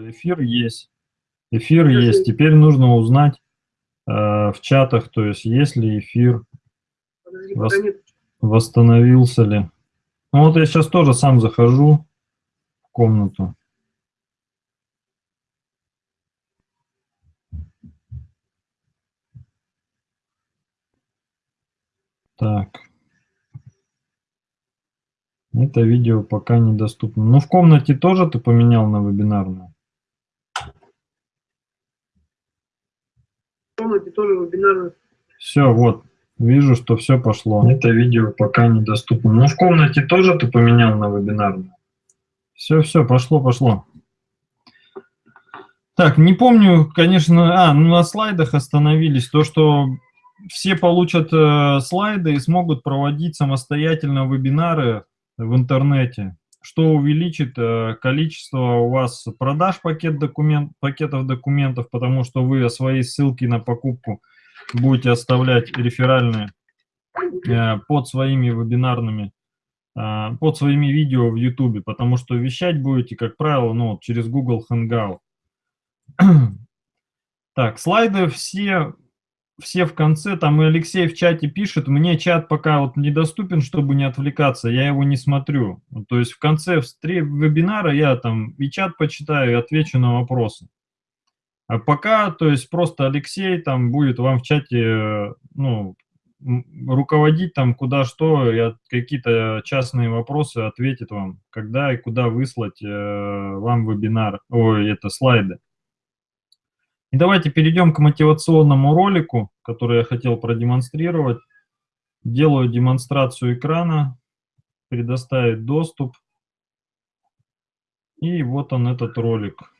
Эфир есть. Эфир есть. Теперь нужно узнать э, в чатах, то есть есть ли эфир, вос, восстановился ли. Ну вот я сейчас тоже сам захожу в комнату. Так. Это видео пока недоступно. Ну, в комнате тоже ты поменял на вебинарную? В комнате тоже вебинарную. Все, вот. Вижу, что все пошло. Это видео пока недоступно. Ну, в комнате тоже ты поменял на вебинарную? Все, все, пошло, пошло. Так, не помню, конечно, а, ну на слайдах остановились. То, что все получат э, слайды и смогут проводить самостоятельно вебинары в интернете, что увеличит э, количество у вас продаж пакет документ, пакетов документов, потому что вы свои ссылки на покупку будете оставлять реферальные э, под своими вебинарными, э, под своими видео в YouTube, потому что вещать будете, как правило, ну, через Google Hangout. Так, слайды все все в конце, там и Алексей в чате пишет, мне чат пока вот недоступен, чтобы не отвлекаться, я его не смотрю. То есть в конце вебинара я там и чат почитаю, и отвечу на вопросы. А пока, то есть просто Алексей там будет вам в чате, ну, руководить там куда что, и какие-то частные вопросы ответит вам, когда и куда выслать э, вам вебинар, ой, это слайды. И давайте перейдем к мотивационному ролику, который я хотел продемонстрировать. Делаю демонстрацию экрана, предоставить доступ. И вот он этот ролик.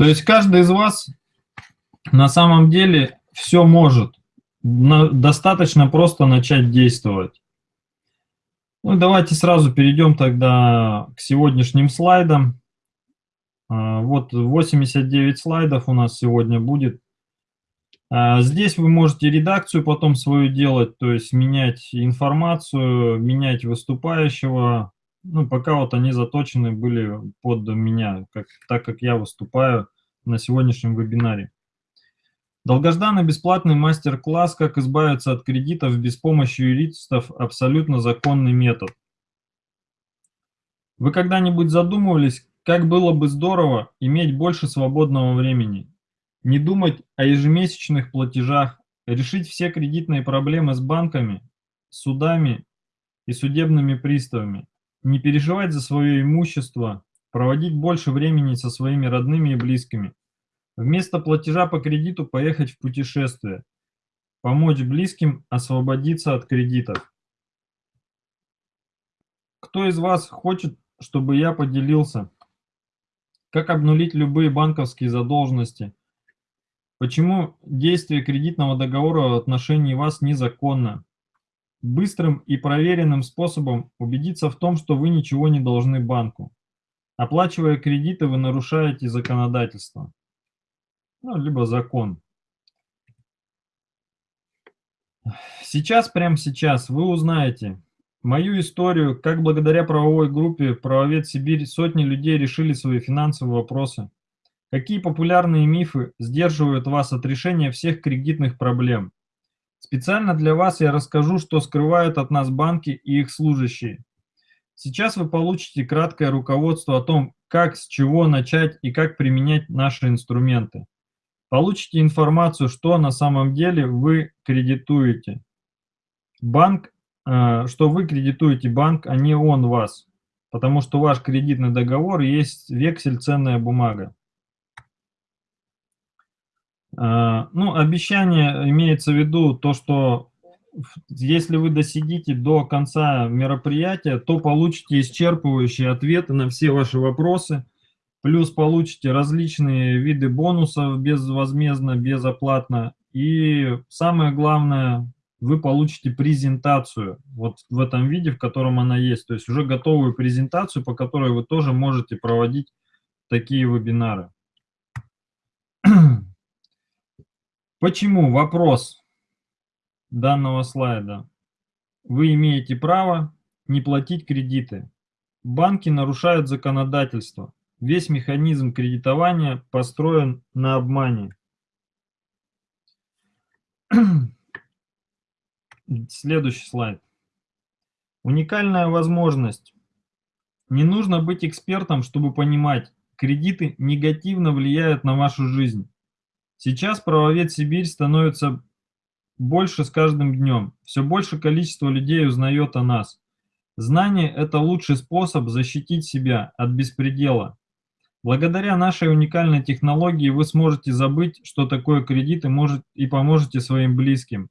То есть каждый из вас на самом деле все может. Достаточно просто начать действовать. Ну, давайте сразу перейдем тогда к сегодняшним слайдам. А, вот 89 слайдов у нас сегодня будет. А, здесь вы можете редакцию потом свою делать, то есть менять информацию, менять выступающего, ну, пока вот они заточены были под меня, как, так как я выступаю на сегодняшнем вебинаре. Долгожданный бесплатный мастер-класс «Как избавиться от кредитов без помощи юристов. Абсолютно законный метод». Вы когда-нибудь задумывались, как было бы здорово иметь больше свободного времени? Не думать о ежемесячных платежах, решить все кредитные проблемы с банками, судами и судебными приставами, не переживать за свое имущество, проводить больше времени со своими родными и близкими, Вместо платежа по кредиту поехать в путешествие. Помочь близким освободиться от кредитов. Кто из вас хочет, чтобы я поделился? Как обнулить любые банковские задолженности? Почему действие кредитного договора в отношении вас незаконно? Быстрым и проверенным способом убедиться в том, что вы ничего не должны банку. Оплачивая кредиты, вы нарушаете законодательство. Ну, либо закон. Сейчас, прямо сейчас, вы узнаете мою историю, как благодаря правовой группе «Правовед Сибирь» сотни людей решили свои финансовые вопросы. Какие популярные мифы сдерживают вас от решения всех кредитных проблем. Специально для вас я расскажу, что скрывают от нас банки и их служащие. Сейчас вы получите краткое руководство о том, как, с чего начать и как применять наши инструменты. Получите информацию, что на самом деле вы кредитуете. Банк, э, что вы кредитуете банк, а не он вас. Потому что ваш кредитный договор есть вексель, ценная бумага. Э, ну, обещание имеется в виду то, что если вы досидите до конца мероприятия, то получите исчерпывающие ответы на все ваши вопросы – Плюс получите различные виды бонусов безвозмездно, безоплатно. И самое главное, вы получите презентацию вот в этом виде, в котором она есть. То есть уже готовую презентацию, по которой вы тоже можете проводить такие вебинары. Почему? Вопрос данного слайда. Вы имеете право не платить кредиты. Банки нарушают законодательство. Весь механизм кредитования построен на обмане. Следующий слайд. Уникальная возможность. Не нужно быть экспертом, чтобы понимать, кредиты негативно влияют на вашу жизнь. Сейчас правовед Сибирь становится больше с каждым днем. Все больше количество людей узнает о нас. Знание – это лучший способ защитить себя от беспредела. Благодаря нашей уникальной технологии вы сможете забыть, что такое кредит и, может, и поможете своим близким.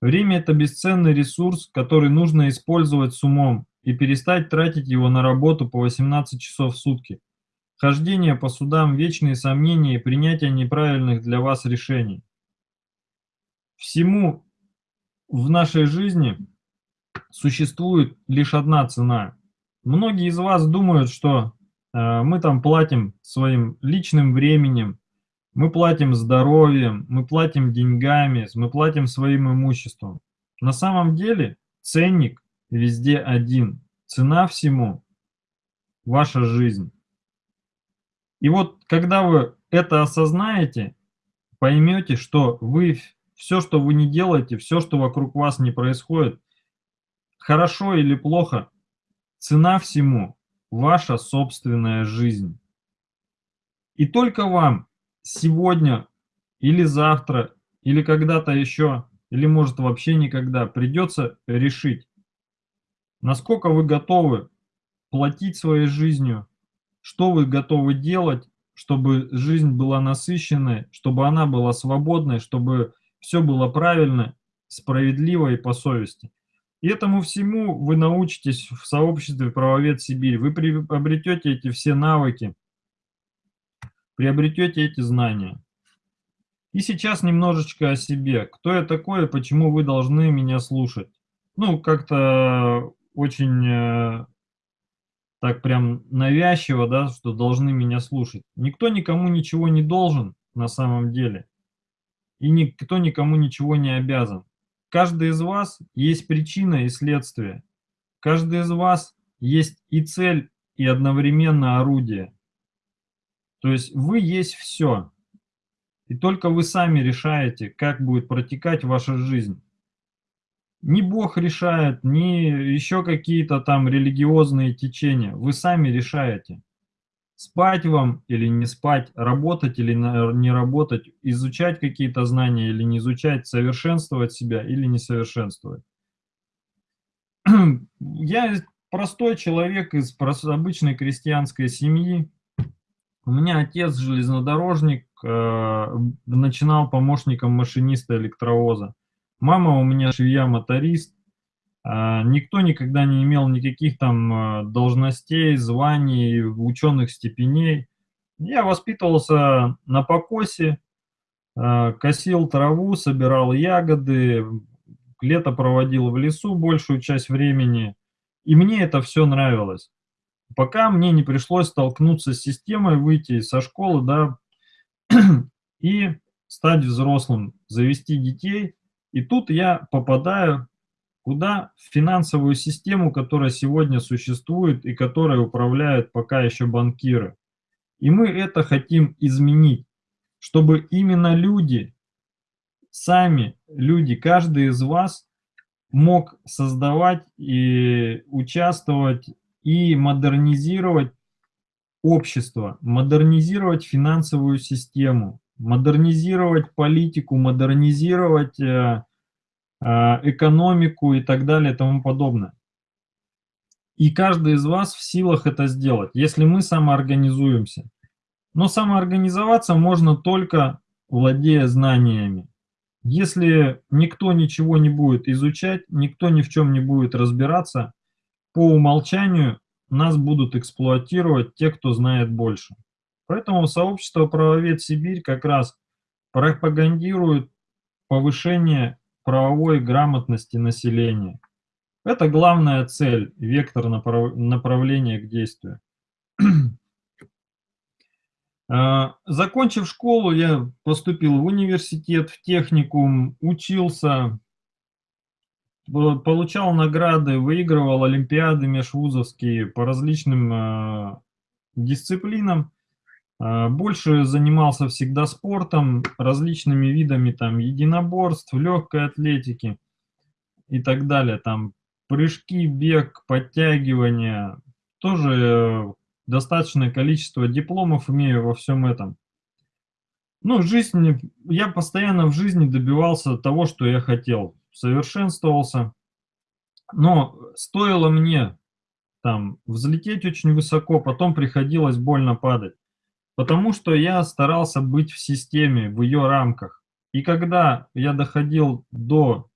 Время – это бесценный ресурс, который нужно использовать с умом и перестать тратить его на работу по 18 часов в сутки. Хождение по судам, вечные сомнения и принятие неправильных для вас решений. Всему в нашей жизни существует лишь одна цена. Многие из вас думают, что Э, мы там платим своим личным временем, мы платим здоровьем, мы платим деньгами, мы платим своим имуществом. На самом деле ценник везде один. Цена всему – ваша жизнь. И вот когда вы это осознаете, поймете, что вы все, что вы не делаете, все, что вокруг вас не происходит, хорошо или плохо, цена всему ваша собственная жизнь. И только вам сегодня или завтра, или когда-то еще, или может вообще никогда придется решить, насколько вы готовы платить своей жизнью, что вы готовы делать, чтобы жизнь была насыщенной, чтобы она была свободной, чтобы все было правильно, справедливо и по совести. И этому всему вы научитесь в сообществе «Правовед Сибирь». Вы приобретете эти все навыки, приобретете эти знания. И сейчас немножечко о себе. Кто я такой и почему вы должны меня слушать? Ну, как-то очень э, так прям навязчиво, да, что должны меня слушать. Никто никому ничего не должен на самом деле. И никто никому ничего не обязан. Каждый из вас есть причина и следствие. Каждый из вас есть и цель, и одновременно орудие. То есть вы есть все. И только вы сами решаете, как будет протекать ваша жизнь. Не Бог решает, не еще какие-то там религиозные течения. Вы сами решаете. Спать вам или не спать, работать или не работать, изучать какие-то знания или не изучать, совершенствовать себя или не совершенствовать. Я простой человек из обычной крестьянской семьи. У меня отец железнодорожник, э, начинал помощником машиниста электровоза. Мама у меня швея-моторист. Э, никто никогда не имел никаких там э, должностей, званий, ученых степеней. Я воспитывался на покосе, э, косил траву, собирал ягоды, лето проводил в лесу большую часть времени, и мне это все нравилось. Пока мне не пришлось столкнуться с системой, выйти со школы, да, и стать взрослым, завести детей. И тут я попадаю куда? В финансовую систему, которая сегодня существует и которой управляют пока еще банкиры. И мы это хотим изменить, чтобы именно люди, сами люди, каждый из вас мог создавать и участвовать и модернизировать общество, модернизировать финансовую систему, модернизировать политику, модернизировать э, э, экономику и так далее и тому подобное. И каждый из вас в силах это сделать, если мы самоорганизуемся. Но самоорганизоваться можно только владея знаниями. Если никто ничего не будет изучать, никто ни в чем не будет разбираться, по умолчанию нас будут эксплуатировать те, кто знает больше. Поэтому сообщество «Правовед Сибирь» как раз пропагандирует повышение правовой грамотности населения. Это главная цель, вектор направ... направления к действию. А, закончив школу, я поступил в университет, в техникум, учился, получал награды, выигрывал олимпиады межвузовские по различным э, дисциплинам. Э, больше занимался всегда спортом, различными видами там единоборств, легкой атлетики и так далее. Там прыжки, бег, подтягивания. Тоже достаточное количество дипломов имею во всем этом. Ну, жизнь, я постоянно в жизни добивался того, что я хотел совершенствовался. Но стоило мне там взлететь очень высоко, потом приходилось больно падать. Потому что я старался быть в системе, в ее рамках. И когда я доходил до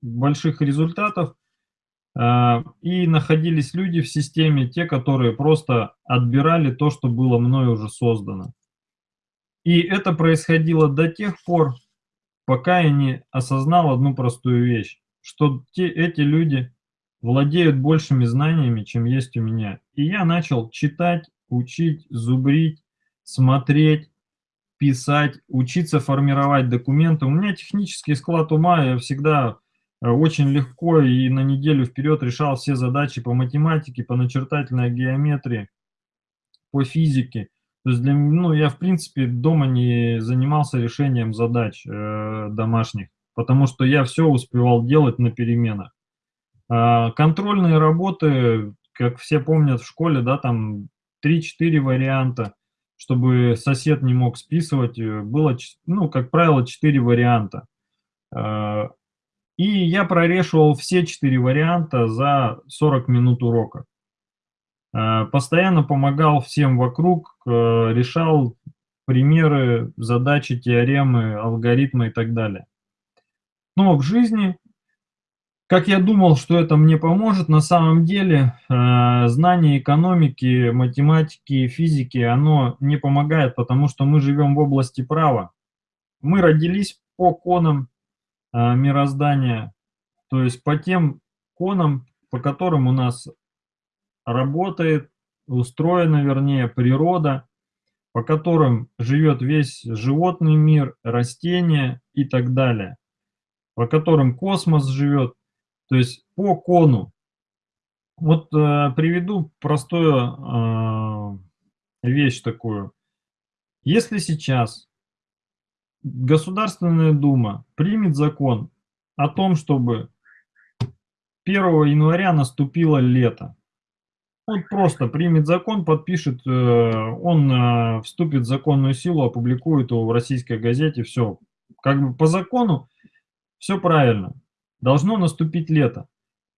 больших результатов, э, и находились люди в системе, те, которые просто отбирали то, что было мной уже создано. И это происходило до тех пор, пока я не осознал одну простую вещь, что те, эти люди владеют большими знаниями, чем есть у меня. И я начал читать, учить, зубрить, смотреть, писать, учиться формировать документы. У меня технический склад ума, я всегда э, очень легко и на неделю вперед решал все задачи по математике, по начертательной геометрии, по физике. То есть для, ну, я, в принципе, дома не занимался решением задач э, домашних, потому что я все успевал делать на переменах. Э, контрольные работы, как все помнят в школе, да, там 3-4 варианта, чтобы сосед не мог списывать, э, было, ну, как правило, 4 варианта. Э, и я прорешивал все 4 варианта за 40 минут урока. Э, постоянно помогал всем вокруг, решал примеры, задачи, теоремы, алгоритмы и так далее. Но в жизни, как я думал, что это мне поможет, на самом деле э, знание экономики, математики, физики, оно не помогает, потому что мы живем в области права. Мы родились по конам мироздания, то есть по тем конам, по которым у нас работает, устроена, вернее, природа, по которым живет весь животный мир, растения и так далее, по которым космос живет, то есть по кону. Вот э, приведу простую э, вещь такую. Если сейчас Государственная Дума примет закон о том, чтобы 1 января наступило лето, он просто примет закон, подпишет, э, он э, вступит в законную силу, опубликует его в российской газете, все. Как бы по закону все правильно. Должно наступить лето.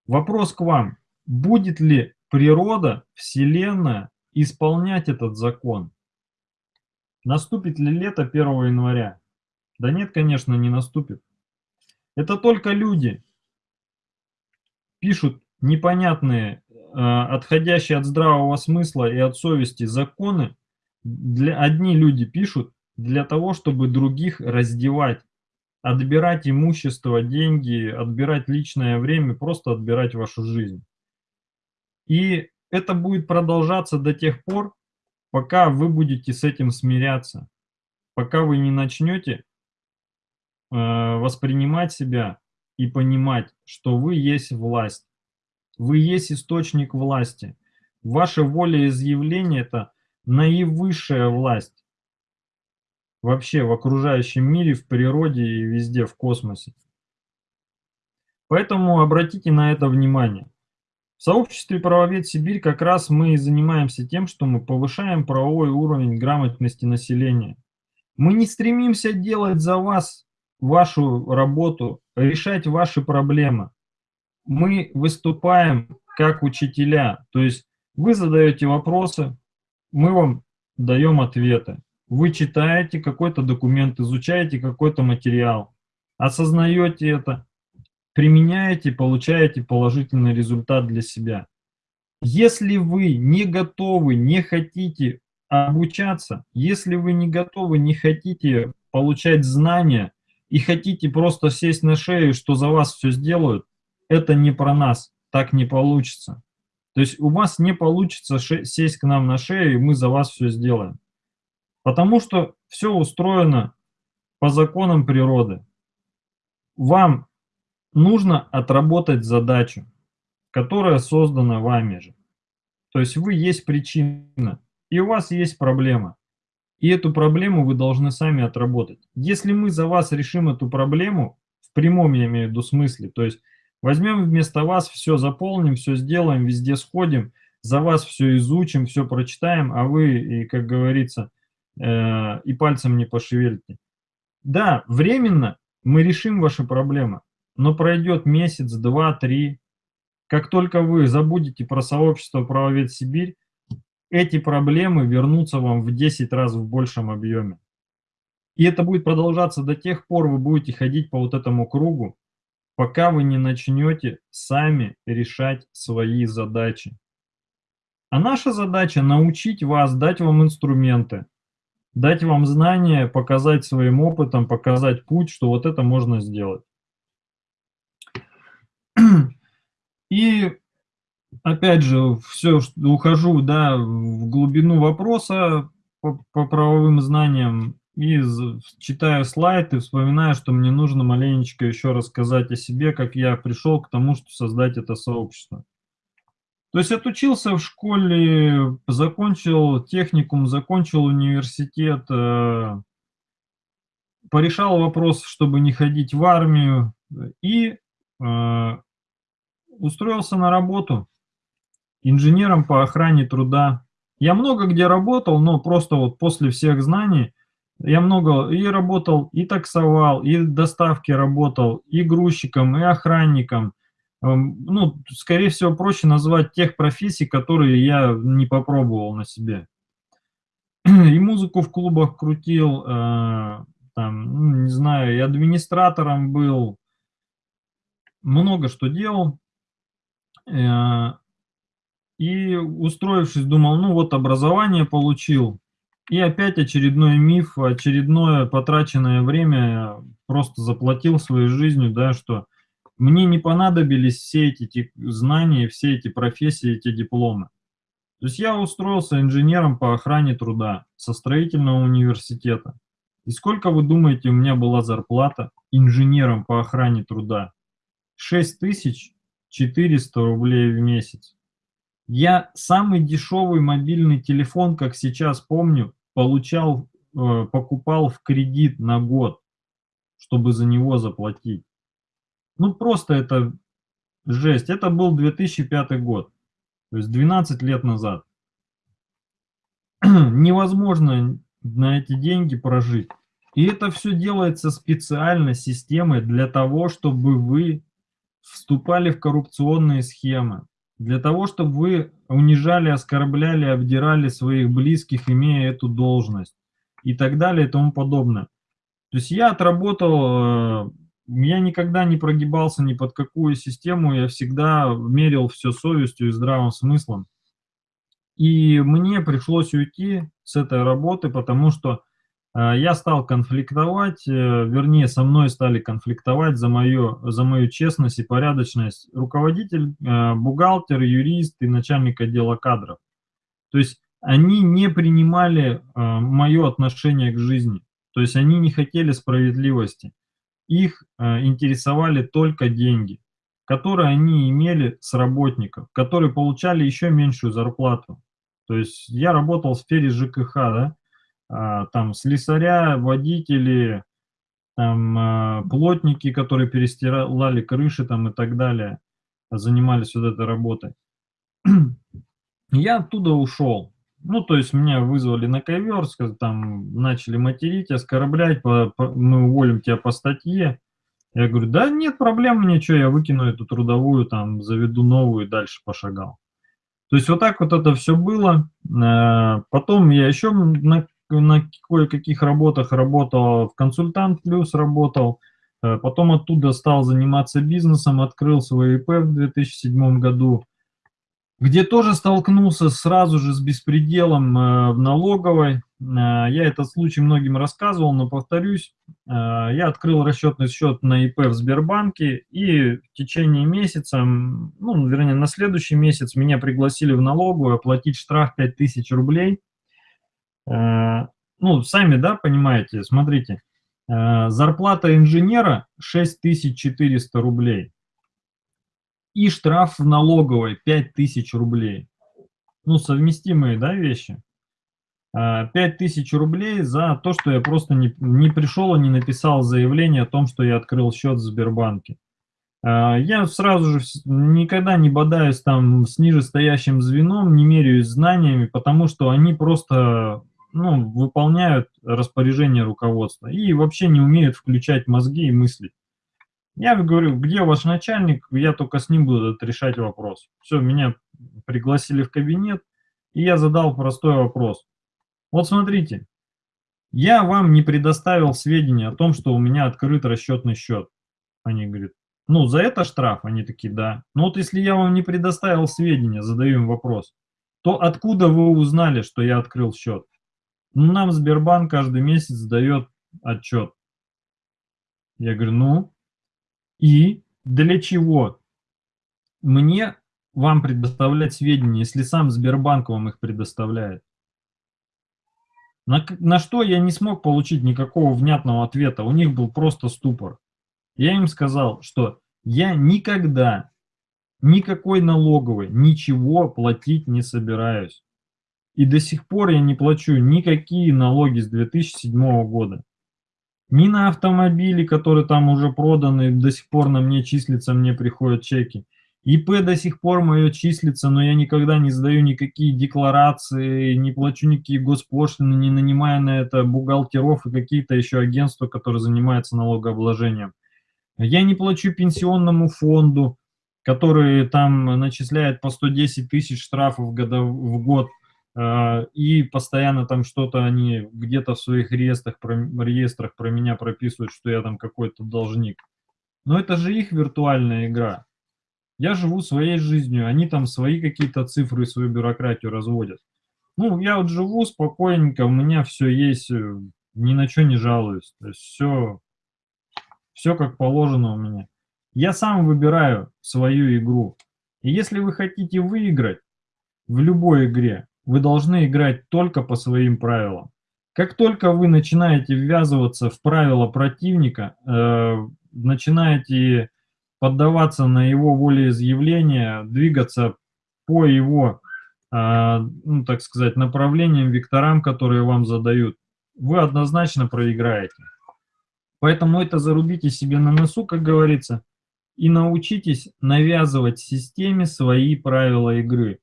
Вопрос к вам. Будет ли природа, Вселенная исполнять этот закон? Наступит ли лето 1 января? Да нет, конечно, не наступит. Это только люди пишут непонятные, а, отходящие от здравого смысла и от совести законы. Для, одни люди пишут для того, чтобы других раздевать, отбирать имущество, деньги, отбирать личное время, просто отбирать вашу жизнь. И это будет продолжаться до тех пор, пока вы будете с этим смиряться, пока вы не начнете э, воспринимать себя и понимать, что вы есть власть, вы есть источник власти. Ваше волеизъявление – это наивысшая власть вообще в окружающем мире, в природе и везде в космосе. Поэтому обратите на это внимание. В сообществе «Правовед Сибирь» как раз мы и занимаемся тем, что мы повышаем правовой уровень грамотности населения. Мы не стремимся делать за вас вашу работу, решать ваши проблемы. Мы выступаем как учителя, то есть вы задаете вопросы, мы вам даем ответы. Вы читаете какой-то документ, изучаете какой-то материал, осознаете это, применяете, получаете положительный результат для себя. Если вы не готовы, не хотите обучаться, если вы не готовы, не хотите получать знания и хотите просто сесть на шею, что за вас все сделают, это не про нас, так не получится. То есть у вас не получится сесть к нам на шею, и мы за вас все сделаем. Потому что все устроено по законам природы. Вам нужно отработать задачу, которая создана вами же. То есть вы есть причина, и у вас есть проблема. И эту проблему вы должны сами отработать. Если мы за вас решим эту проблему, в прямом я имею в виду смысле, то есть возьмем вместо вас, все заполним, все сделаем, везде сходим, за вас все изучим, все прочитаем, а вы, и, как говорится, э, и пальцем не пошевелите. Да, временно мы решим ваши проблемы, но пройдет месяц, два, три. Как только вы забудете про сообщество «Правовед Сибирь», эти проблемы вернутся вам в 10 раз в большем объеме. И это будет продолжаться до тех пор, вы будете ходить по вот этому кругу, пока вы не начнете сами решать свои задачи. А наша задача научить вас, дать вам инструменты, дать вам знания, показать своим опытом, показать путь, что вот это можно сделать. И опять же, все, ухожу да, в глубину вопроса по, по правовым знаниям и читаю слайд и вспоминаю, что мне нужно маленечко еще рассказать о себе, как я пришел к тому, что создать это сообщество. То есть отучился в школе, закончил техникум, закончил университет, э, порешал вопрос, чтобы не ходить в армию и э, устроился на работу инженером по охране труда. Я много где работал, но просто вот после всех знаний я много и работал, и таксовал, и доставки работал, и грузчиком, и охранником. Эм, ну, скорее всего, проще назвать тех профессий, которые я не попробовал на себе. И музыку в клубах крутил, э, там, ну, не знаю, и администратором был, много что делал. Э, и устроившись, думал, ну вот образование получил, и опять очередной миф, очередное потраченное время просто заплатил своей жизнью, да, что мне не понадобились все эти знания, все эти профессии, эти дипломы. То есть я устроился инженером по охране труда со строительного университета. И сколько, вы думаете, у меня была зарплата инженером по охране труда? 6000 400 рублей в месяц. Я самый дешевый мобильный телефон, как сейчас помню, получал, э, покупал в кредит на год, чтобы за него заплатить. Ну просто это жесть. Это был 2005 год, то есть 12 лет назад. Невозможно на эти деньги прожить. И это все делается специально системой для того, чтобы вы вступали в коррупционные схемы, для того, чтобы вы унижали, оскорбляли, обдирали своих близких, имея эту должность, и так далее и тому подобное. То есть я отработал, э, я никогда не прогибался ни под какую систему, я всегда мерил все совестью и здравым смыслом. И мне пришлось уйти с этой работы, потому что э, я стал конфликтовать, э, вернее, со мной стали конфликтовать за мою, за мою честность и порядочность руководитель, э, бухгалтер, юрист и начальник отдела кадров. То есть они не принимали мое отношение к жизни, то есть они не хотели справедливости. Их интересовали только деньги, которые они имели с работников, которые получали еще меньшую зарплату. То есть я работал в сфере ЖКХ, да, а, там слесаря, водители, там а, плотники, которые перестирали крыши там и так далее, занимались вот этой работой. Я оттуда ушел. Ну, то есть меня вызвали на ковер, там начали материть, оскорблять, по, по, мы уволим тебя по статье. Я говорю, да нет проблем, мне что, я выкину эту трудовую, там, заведу новую и дальше пошагал. То есть вот так вот это все было. Э, потом я еще на, на кое-каких работах работал, в консультант плюс работал. Э, потом оттуда стал заниматься бизнесом, открыл свой ИП в 2007 году, где тоже столкнулся сразу же с беспределом э, в налоговой. Э, я этот случай многим рассказывал, но повторюсь, э, я открыл расчетный счет на ИП в Сбербанке, и в течение месяца, ну, вернее, на следующий месяц меня пригласили в налоговую оплатить штраф 5000 рублей. Ну, сами, да, понимаете, смотрите, зарплата инженера 6400 рублей и штраф в налоговой 5000 рублей. Ну, совместимые, да, вещи. 5000 а, рублей за то, что я просто не, не пришел и не написал заявление о том, что я открыл счет в Сбербанке. А, я сразу же никогда не бодаюсь там с нижестоящим звеном, не меряюсь знаниями, потому что они просто ну, выполняют распоряжение руководства и вообще не умеют включать мозги и мыслить. Я говорю, где ваш начальник, я только с ним буду решать вопрос. Все, меня пригласили в кабинет, и я задал простой вопрос. Вот смотрите, я вам не предоставил сведения о том, что у меня открыт расчетный счет. Они говорят, ну, за это штраф? Они такие, да. Ну вот если я вам не предоставил сведения, задаю им вопрос, то откуда вы узнали, что я открыл счет? Ну, нам Сбербанк каждый месяц дает отчет. Я говорю, ну, и для чего мне вам предоставлять сведения, если сам Сбербанк вам их предоставляет? На, на что я не смог получить никакого внятного ответа, у них был просто ступор. Я им сказал, что я никогда никакой налоговой ничего платить не собираюсь. И до сих пор я не плачу никакие налоги с 2007 года. Ни на автомобили, которые там уже проданы, до сих пор на мне числятся, мне приходят чеки. ИП до сих пор мое числится, но я никогда не сдаю никакие декларации, не плачу никакие госпошлины, не нанимая на это бухгалтеров и какие-то еще агентства, которые занимаются налогообложением. Я не плачу пенсионному фонду, который там начисляет по 110 тысяч штрафов в, год, и постоянно там что-то они где-то в своих реестрах про, реестрах про меня прописывают, что я там какой-то должник. Но это же их виртуальная игра. Я живу своей жизнью, они там свои какие-то цифры, свою бюрократию разводят. Ну, я вот живу спокойненько, у меня все есть, э, ни на что не жалуюсь. То есть все, все как положено у меня. Я сам выбираю свою игру. И если вы хотите выиграть в любой игре, вы должны играть только по своим правилам. Как только вы начинаете ввязываться в правила противника, э, начинаете поддаваться на его волеизъявление, двигаться по его, а, ну, так сказать, направлениям, векторам, которые вам задают, вы однозначно проиграете. Поэтому это зарубите себе на носу, как говорится, и научитесь навязывать системе свои правила игры.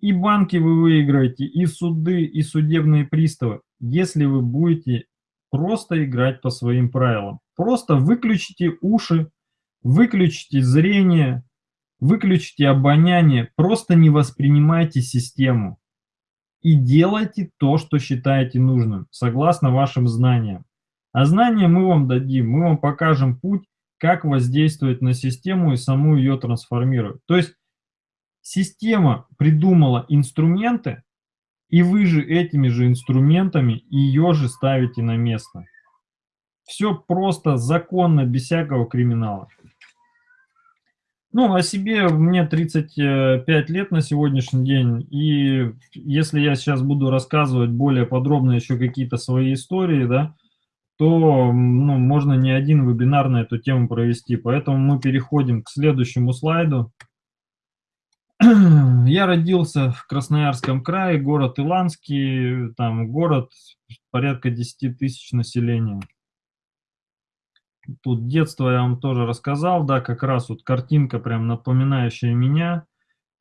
И банки вы выиграете, и суды, и судебные приставы, если вы будете просто играть по своим правилам. Просто выключите уши Выключите зрение, выключите обоняние, просто не воспринимайте систему. и делайте то, что считаете нужным, согласно вашим знаниям. А знания мы вам дадим, мы вам покажем путь, как воздействовать на систему и саму ее трансформировать. То есть система придумала инструменты, и вы же этими же инструментами ее же ставите на место. Все просто, законно, без всякого криминала. Ну, о себе мне 35 лет на сегодняшний день, и если я сейчас буду рассказывать более подробно еще какие-то свои истории, да, то ну, можно не один вебинар на эту тему провести. Поэтому мы переходим к следующему слайду. Я родился в Красноярском крае, город Иланский, там город порядка 10 тысяч населения. Тут детство я вам тоже рассказал, да, как раз вот картинка прям напоминающая меня.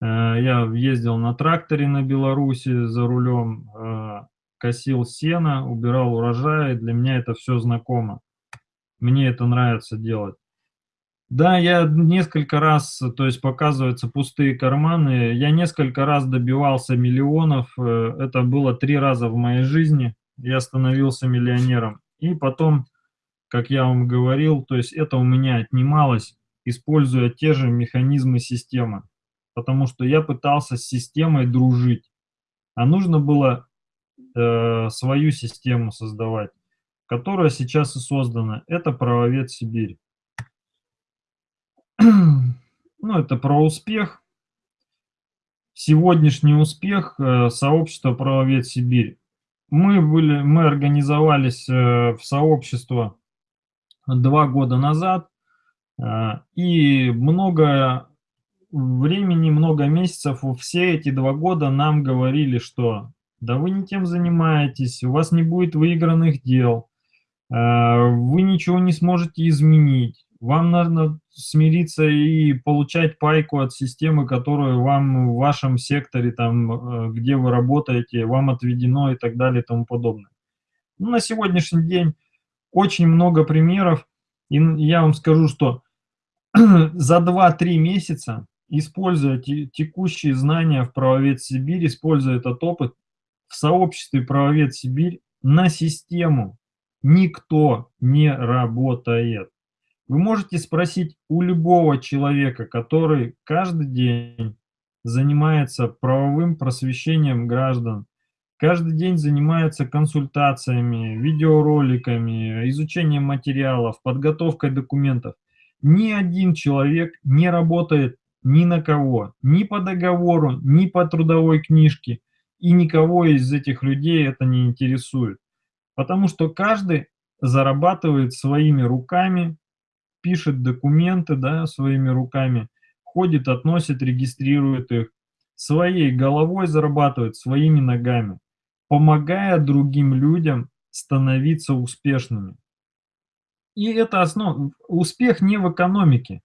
Э, я ездил на тракторе на Беларуси за рулем, э, косил сено, убирал урожай, для меня это все знакомо. Мне это нравится делать. Да, я несколько раз, то есть показываются пустые карманы, я несколько раз добивался миллионов, э, это было три раза в моей жизни, я становился миллионером. И потом как я вам говорил, то есть это у меня отнималось, используя те же механизмы системы, потому что я пытался с системой дружить, а нужно было э, свою систему создавать, которая сейчас и создана. Это правовед Сибирь. ну, это про успех. Сегодняшний успех э, сообщества правовед Сибирь. Мы, были, мы организовались э, в сообщество два года назад, а, и много времени, много месяцев, все эти два года нам говорили, что да вы не тем занимаетесь, у вас не будет выигранных дел, вы ничего не сможете изменить, вам нужно смириться и получать пайку от системы, которую вам в вашем секторе, там, э, где вы работаете, вам отведено и так далее и тому подобное. Ну, на сегодняшний день очень много примеров, и я вам скажу, что за 2-3 месяца, используя текущие знания в правовед Сибирь, используя этот опыт, в сообществе правовед Сибирь на систему никто не работает. Вы можете спросить у любого человека, который каждый день занимается правовым просвещением граждан, Каждый день занимается консультациями, видеороликами, изучением материалов, подготовкой документов. Ни один человек не работает ни на кого, ни по договору, ни по трудовой книжке. И никого из этих людей это не интересует. Потому что каждый зарабатывает своими руками, пишет документы да, своими руками, ходит, относит, регистрирует их, своей головой зарабатывает, своими ногами помогая другим людям становиться успешными. И это основа. Успех не в экономике.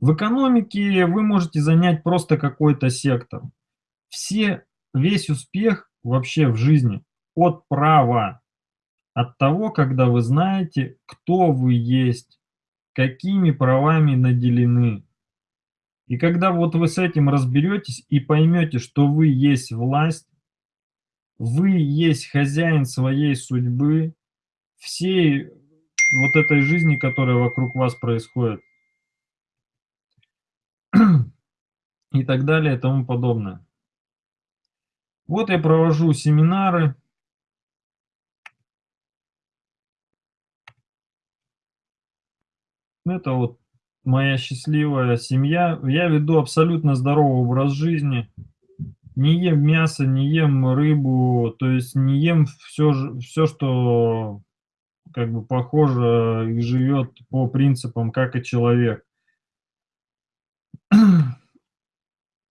В экономике вы можете занять просто какой-то сектор. Все, весь успех вообще в жизни от права, от того, когда вы знаете, кто вы есть, какими правами наделены. И когда вот вы с этим разберетесь и поймете, что вы есть власть, вы есть хозяин своей судьбы, всей вот этой жизни, которая вокруг вас происходит. И так далее и тому подобное. Вот я провожу семинары. Это вот моя счастливая семья. Я веду абсолютно здоровый образ жизни не ем мясо, не ем рыбу, то есть не ем все, все что как бы похоже и живет по принципам, как и человек.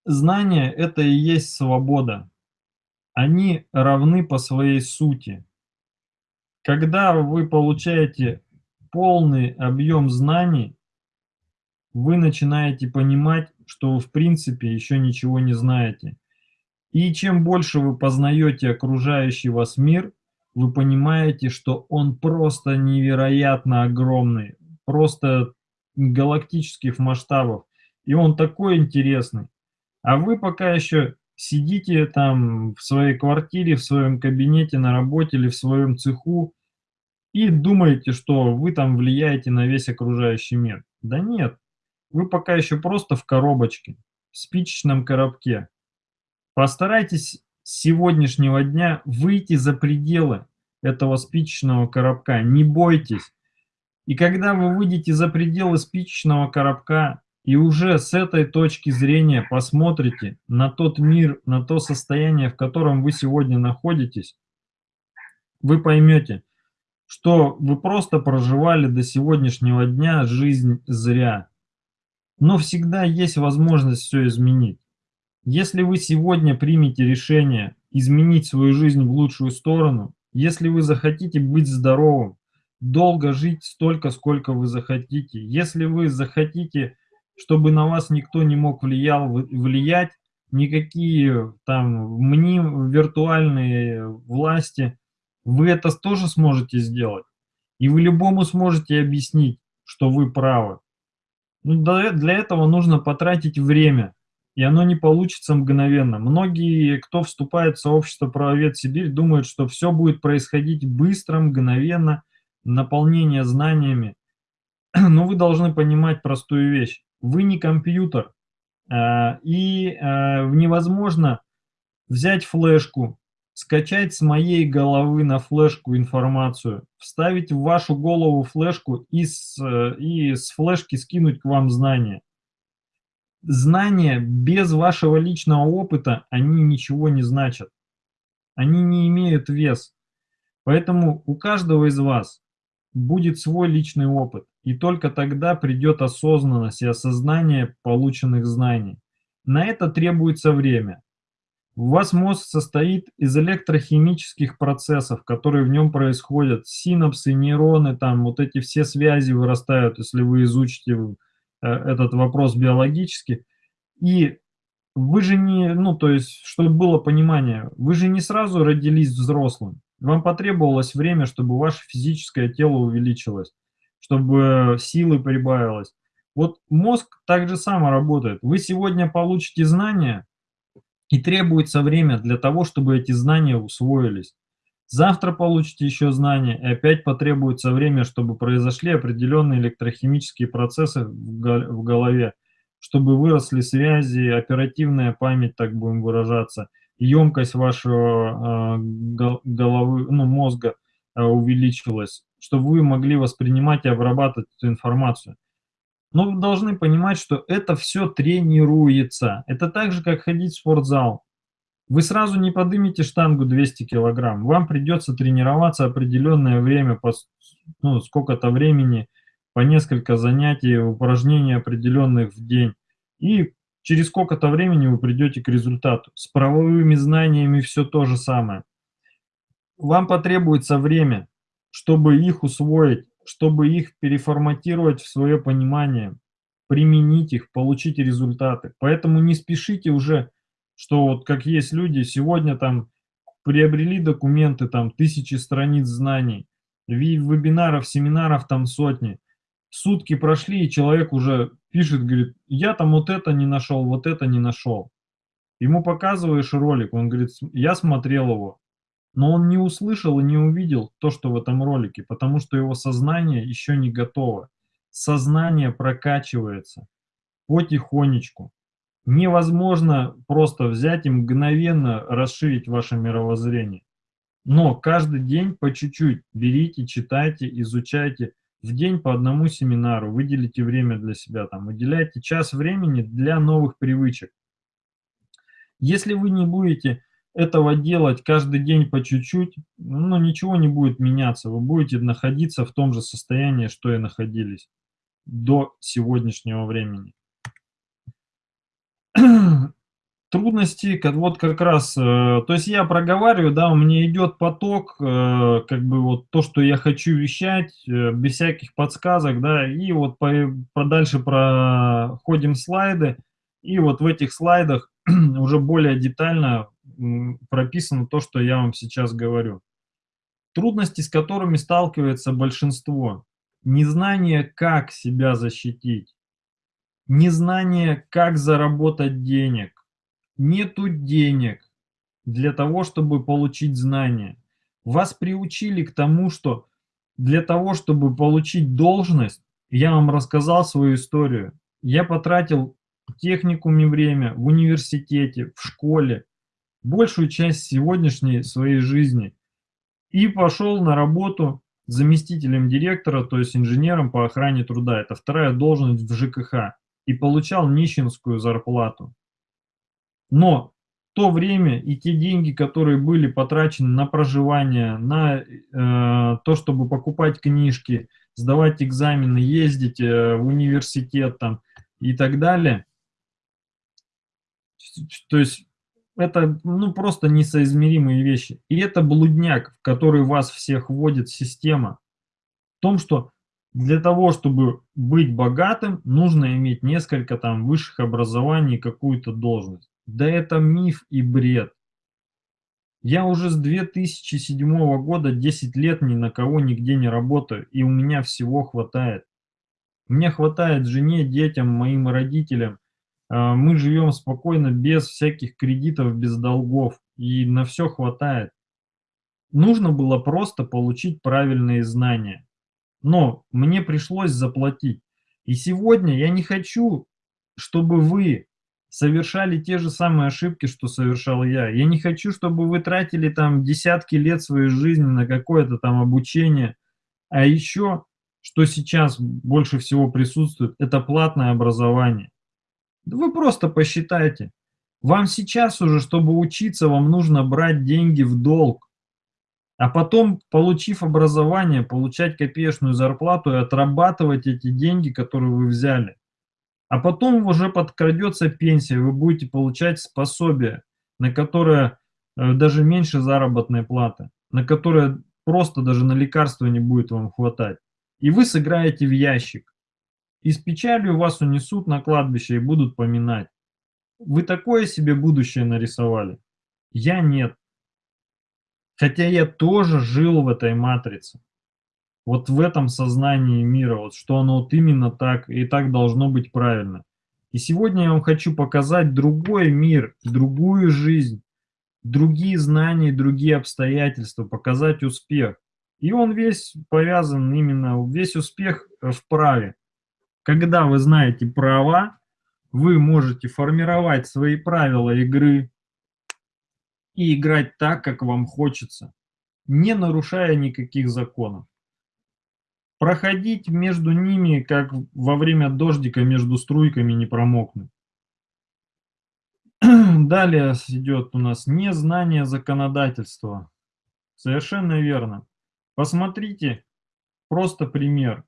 Знания – это и есть свобода. Они равны по своей сути. Когда вы получаете полный объем знаний, вы начинаете понимать, что вы в принципе еще ничего не знаете. И чем больше вы познаете окружающий вас мир, вы понимаете, что он просто невероятно огромный, просто галактических масштабов. И он такой интересный. А вы пока еще сидите там в своей квартире, в своем кабинете, на работе или в своем цеху и думаете, что вы там влияете на весь окружающий мир. Да нет, вы пока еще просто в коробочке, в спичечном коробке. Постарайтесь с сегодняшнего дня выйти за пределы этого спичечного коробка, не бойтесь. И когда вы выйдете за пределы спичечного коробка и уже с этой точки зрения посмотрите на тот мир, на то состояние, в котором вы сегодня находитесь, вы поймете, что вы просто проживали до сегодняшнего дня жизнь зря. Но всегда есть возможность все изменить. Если вы сегодня примете решение изменить свою жизнь в лучшую сторону, если вы захотите быть здоровым, долго жить столько, сколько вы захотите, если вы захотите, чтобы на вас никто не мог влиял, влиять, никакие там мним, виртуальные власти, вы это тоже сможете сделать. И вы любому сможете объяснить, что вы правы. Ну, для этого нужно потратить время, и оно не получится мгновенно. Многие, кто вступает в сообщество правовед Сибирь, думают, что все будет происходить быстро, мгновенно, наполнение знаниями. Но вы должны понимать простую вещь. Вы не компьютер, а, и а, невозможно взять флешку, скачать с моей головы на флешку информацию, вставить в вашу голову флешку и с, э, и с флешки скинуть к вам знания. Знания без вашего личного опыта, они ничего не значат. Они не имеют вес. Поэтому у каждого из вас будет свой личный опыт. И только тогда придет осознанность и осознание полученных знаний. На это требуется время. У вас мозг состоит из электрохимических процессов, которые в нем происходят. Синапсы, нейроны, там вот эти все связи вырастают, если вы изучите э, этот вопрос биологически. И вы же не, ну то есть, чтобы было понимание, вы же не сразу родились взрослым. Вам потребовалось время, чтобы ваше физическое тело увеличилось, чтобы силы прибавилось. Вот мозг так же само работает. Вы сегодня получите знания, и требуется время для того, чтобы эти знания усвоились. Завтра получите еще знания, и опять потребуется время, чтобы произошли определенные электрохимические процессы в голове, чтобы выросли связи, оперативная память, так будем выражаться, емкость вашего э, головы, ну, мозга э, увеличилась, чтобы вы могли воспринимать и обрабатывать эту информацию. Но вы должны понимать, что это все тренируется. Это так же, как ходить в спортзал. Вы сразу не поднимете штангу 200 килограмм. Вам придется тренироваться определенное время, по, ну, сколько-то времени, по несколько занятий, упражнений определенных в день. И через сколько-то времени вы придете к результату. С правовыми знаниями все то же самое. Вам потребуется время, чтобы их усвоить, чтобы их переформатировать в свое понимание, применить их, получить результаты. Поэтому не спешите уже, что вот как есть люди, сегодня там приобрели документы, там тысячи страниц знаний, вебинаров, семинаров там сотни. Сутки прошли, и человек уже пишет, говорит, я там вот это не нашел, вот это не нашел. Ему показываешь ролик, он говорит, я смотрел его, но он не услышал и не увидел то, что в этом ролике, потому что его сознание еще не готово. Сознание прокачивается потихонечку. Невозможно просто взять и мгновенно расширить ваше мировоззрение. Но каждый день по чуть-чуть берите, читайте, изучайте. В день по одному семинару, выделите время для себя, там, выделяйте час времени для новых привычек. Если вы не будете этого делать каждый день по чуть-чуть, ну, ничего не будет меняться. Вы будете находиться в том же состоянии, что и находились до сегодняшнего времени. Трудности, вот как раз, э, то есть я проговариваю, да, у меня идет поток, э, как бы вот то, что я хочу вещать, э, без всяких подсказок, да, и вот по, подальше проходим слайды, и вот в этих слайдах уже более детально прописано то, что я вам сейчас говорю. Трудности, с которыми сталкивается большинство. Незнание, как себя защитить. Незнание, как заработать денег. нету денег для того, чтобы получить знания. Вас приучили к тому, что для того, чтобы получить должность, я вам рассказал свою историю, я потратил в техникуме время, в университете, в школе, большую часть сегодняшней своей жизни и пошел на работу заместителем директора, то есть инженером по охране труда. Это вторая должность в ЖКХ. И получал нищенскую зарплату. Но то время и те деньги, которые были потрачены на проживание, на э, то, чтобы покупать книжки, сдавать экзамены, ездить э, в университет там, и так далее, то есть это ну, просто несоизмеримые вещи. И это блудняк, в который вас всех вводит система. В том, что для того, чтобы быть богатым, нужно иметь несколько там высших образований, какую-то должность. Да это миф и бред. Я уже с 2007 года 10 лет ни на кого нигде не работаю, и у меня всего хватает. Мне хватает жене, детям, моим родителям, мы живем спокойно, без всяких кредитов, без долгов, и на все хватает. Нужно было просто получить правильные знания. Но мне пришлось заплатить. И сегодня я не хочу, чтобы вы совершали те же самые ошибки, что совершал я. Я не хочу, чтобы вы тратили там десятки лет своей жизни на какое-то там обучение. А еще, что сейчас больше всего присутствует, это платное образование. Вы просто посчитайте. Вам сейчас уже, чтобы учиться, вам нужно брать деньги в долг. А потом, получив образование, получать копеечную зарплату и отрабатывать эти деньги, которые вы взяли. А потом уже подкрадется пенсия, вы будете получать способие, на которое э, даже меньше заработной платы, на которое просто даже на лекарства не будет вам хватать. И вы сыграете в ящик. И с печалью вас унесут на кладбище и будут поминать. Вы такое себе будущее нарисовали? Я нет. Хотя я тоже жил в этой матрице. Вот в этом сознании мира, вот что оно вот именно так, и так должно быть правильно. И сегодня я вам хочу показать другой мир, другую жизнь, другие знания, другие обстоятельства, показать успех. И он весь повязан именно, весь успех в праве. Когда вы знаете права, вы можете формировать свои правила игры и играть так, как вам хочется, не нарушая никаких законов. Проходить между ними, как во время дождика между струйками не промокнуть. Далее идет у нас незнание законодательства. Совершенно верно. Посмотрите, просто пример.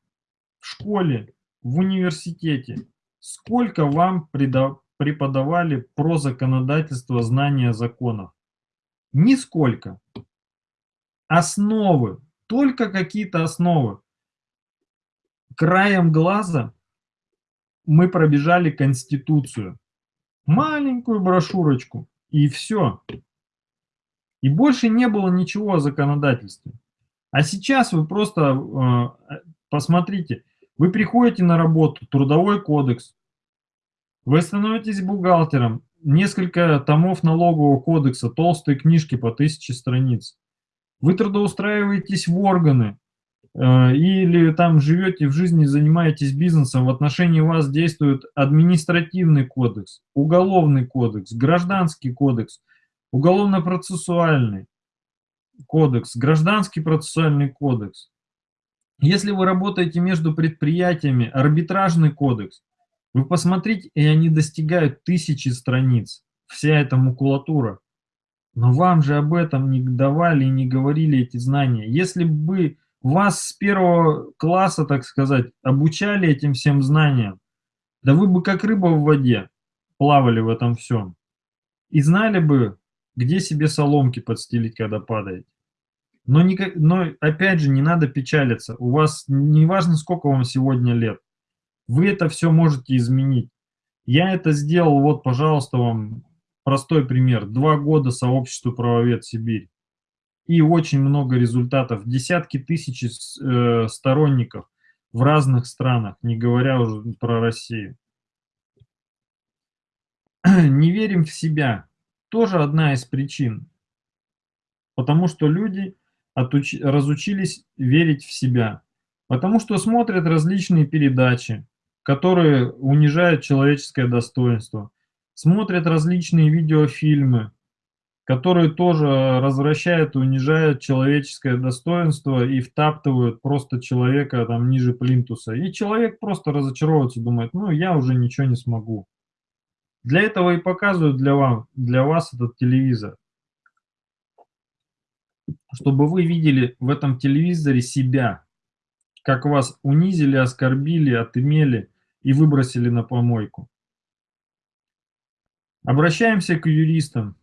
В школе в университете сколько вам преподавали про законодательство знания законов? Нисколько. Основы, только какие-то основы. Краем глаза мы пробежали Конституцию. Маленькую брошюрочку. И все. И больше не было ничего о законодательстве. А сейчас вы просто э, посмотрите, вы приходите на работу, трудовой кодекс, вы становитесь бухгалтером, несколько томов налогового кодекса, толстые книжки по тысяче страниц. Вы трудоустраиваетесь в органы э, или там живете в жизни, занимаетесь бизнесом, в отношении вас действует административный кодекс, уголовный кодекс, гражданский кодекс, уголовно-процессуальный кодекс, гражданский процессуальный кодекс. Если вы работаете между предприятиями, арбитражный кодекс, вы посмотрите, и они достигают тысячи страниц, вся эта макулатура. Но вам же об этом не давали и не говорили эти знания. Если бы вас с первого класса, так сказать, обучали этим всем знаниям, да вы бы как рыба в воде плавали в этом всем. И знали бы, где себе соломки подстелить, когда падаете. Но, не, но опять же, не надо печалиться. У вас не важно, сколько вам сегодня лет. Вы это все можете изменить. Я это сделал, вот, пожалуйста, вам простой пример. Два года сообществу правовед Сибирь. И очень много результатов. Десятки тысяч э, сторонников в разных странах, не говоря уже про Россию. не верим в себя. Тоже одна из причин. Потому что люди отуч... разучились верить в себя. Потому что смотрят различные передачи, которые унижают человеческое достоинство. Смотрят различные видеофильмы, которые тоже развращают и унижают человеческое достоинство и втаптывают просто человека там ниже плинтуса. И человек просто разочаровывается, думает, ну я уже ничего не смогу. Для этого и показывают для, вам, для вас этот телевизор. Чтобы вы видели в этом телевизоре себя, как вас унизили, оскорбили, отымели и выбросили на помойку. Обращаемся к юристам.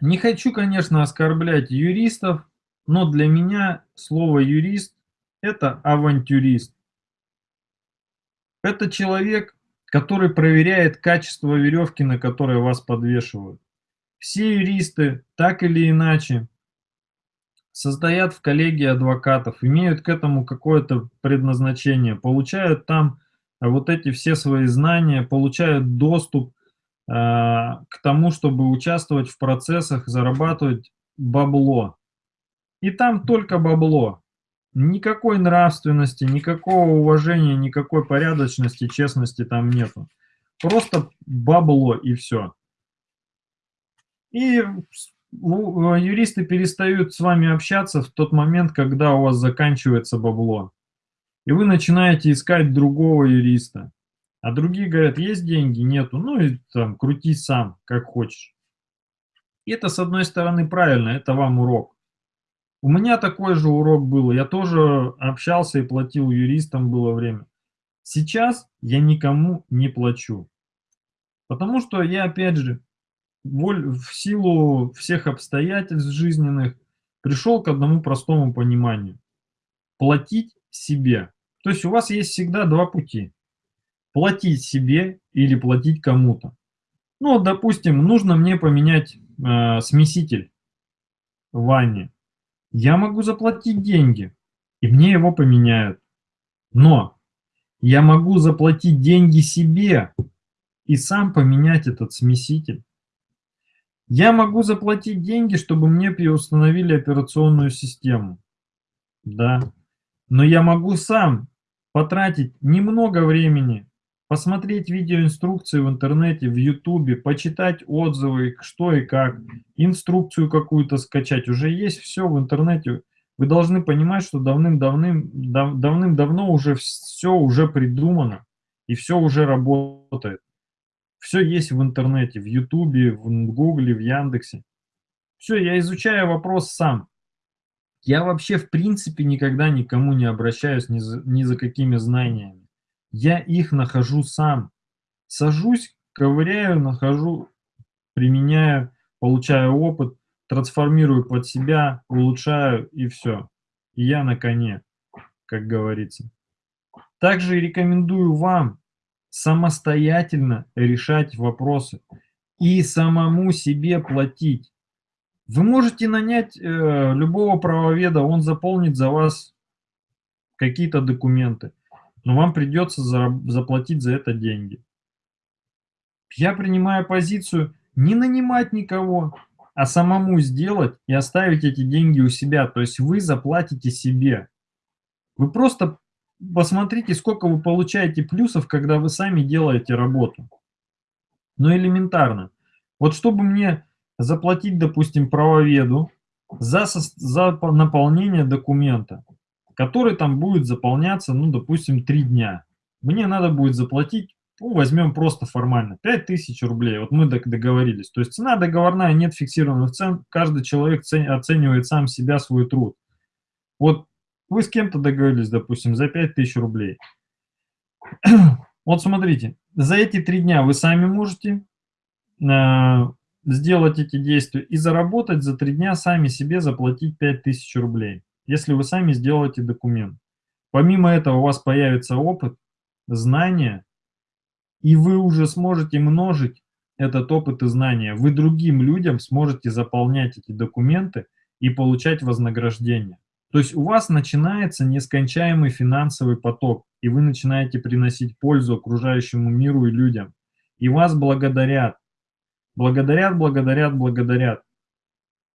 Не хочу, конечно, оскорблять юристов, но для меня слово юрист – это авантюрист. Это человек, который проверяет качество веревки, на которой вас подвешивают. Все юристы, так или иначе, состоят в коллегии адвокатов, имеют к этому какое-то предназначение, получают там вот эти все свои знания, получают доступ а, к тому, чтобы участвовать в процессах, зарабатывать бабло. И там только бабло. Никакой нравственности, никакого уважения, никакой порядочности, честности там нету. Просто бабло и все. И юристы перестают с вами общаться в тот момент, когда у вас заканчивается бабло. И вы начинаете искать другого юриста. А другие говорят, есть деньги, нету, ну и там крути сам, как хочешь. И это, с одной стороны, правильно, это вам урок. У меня такой же урок был, я тоже общался и платил юристам было время. Сейчас я никому не плачу. Потому что я, опять же, в силу всех обстоятельств жизненных пришел к одному простому пониманию. Платить себе. То есть у вас есть всегда два пути платить себе или платить кому-то. Ну, допустим, нужно мне поменять э, смеситель в ванне. Я могу заплатить деньги, и мне его поменяют. Но я могу заплатить деньги себе и сам поменять этот смеситель. Я могу заплатить деньги, чтобы мне переустановили операционную систему. Да. Но я могу сам потратить немного времени посмотреть видеоинструкции в интернете, в ютубе, почитать отзывы, что и как, инструкцию какую-то скачать. Уже есть все в интернете. Вы должны понимать, что давным-давным, давным-давно уже все уже придумано и все уже работает. Все есть в интернете, в ютубе, в гугле, в яндексе. Все, я изучаю вопрос сам. Я вообще в принципе никогда никому не обращаюсь ни за, ни за какими знаниями. Я их нахожу сам. Сажусь, ковыряю, нахожу, применяю, получаю опыт, трансформирую под себя, улучшаю и все. И я на коне, как говорится. Также рекомендую вам самостоятельно решать вопросы и самому себе платить. Вы можете нанять э, любого правоведа, он заполнит за вас какие-то документы но вам придется заплатить за это деньги. Я принимаю позицию не нанимать никого, а самому сделать и оставить эти деньги у себя. То есть вы заплатите себе. Вы просто посмотрите, сколько вы получаете плюсов, когда вы сами делаете работу. Ну, элементарно. Вот чтобы мне заплатить, допустим, правоведу за, за наполнение документа, который там будет заполняться, ну, допустим, 3 дня. Мне надо будет заплатить, ну, возьмем просто формально, 5000 рублей. Вот мы договорились. То есть цена договорная, нет фиксированных цен, каждый человек оценивает сам себя, свой труд. Вот вы с кем-то договорились, допустим, за 5000 рублей. Вот смотрите, за эти три дня вы сами можете э, сделать эти действия и заработать за три дня сами себе заплатить 5000 рублей если вы сами сделаете документ. Помимо этого у вас появится опыт, знания, и вы уже сможете множить этот опыт и знания. Вы другим людям сможете заполнять эти документы и получать вознаграждение. То есть у вас начинается нескончаемый финансовый поток, и вы начинаете приносить пользу окружающему миру и людям. и вас благодарят. Благодарят, благодарят, благодарят.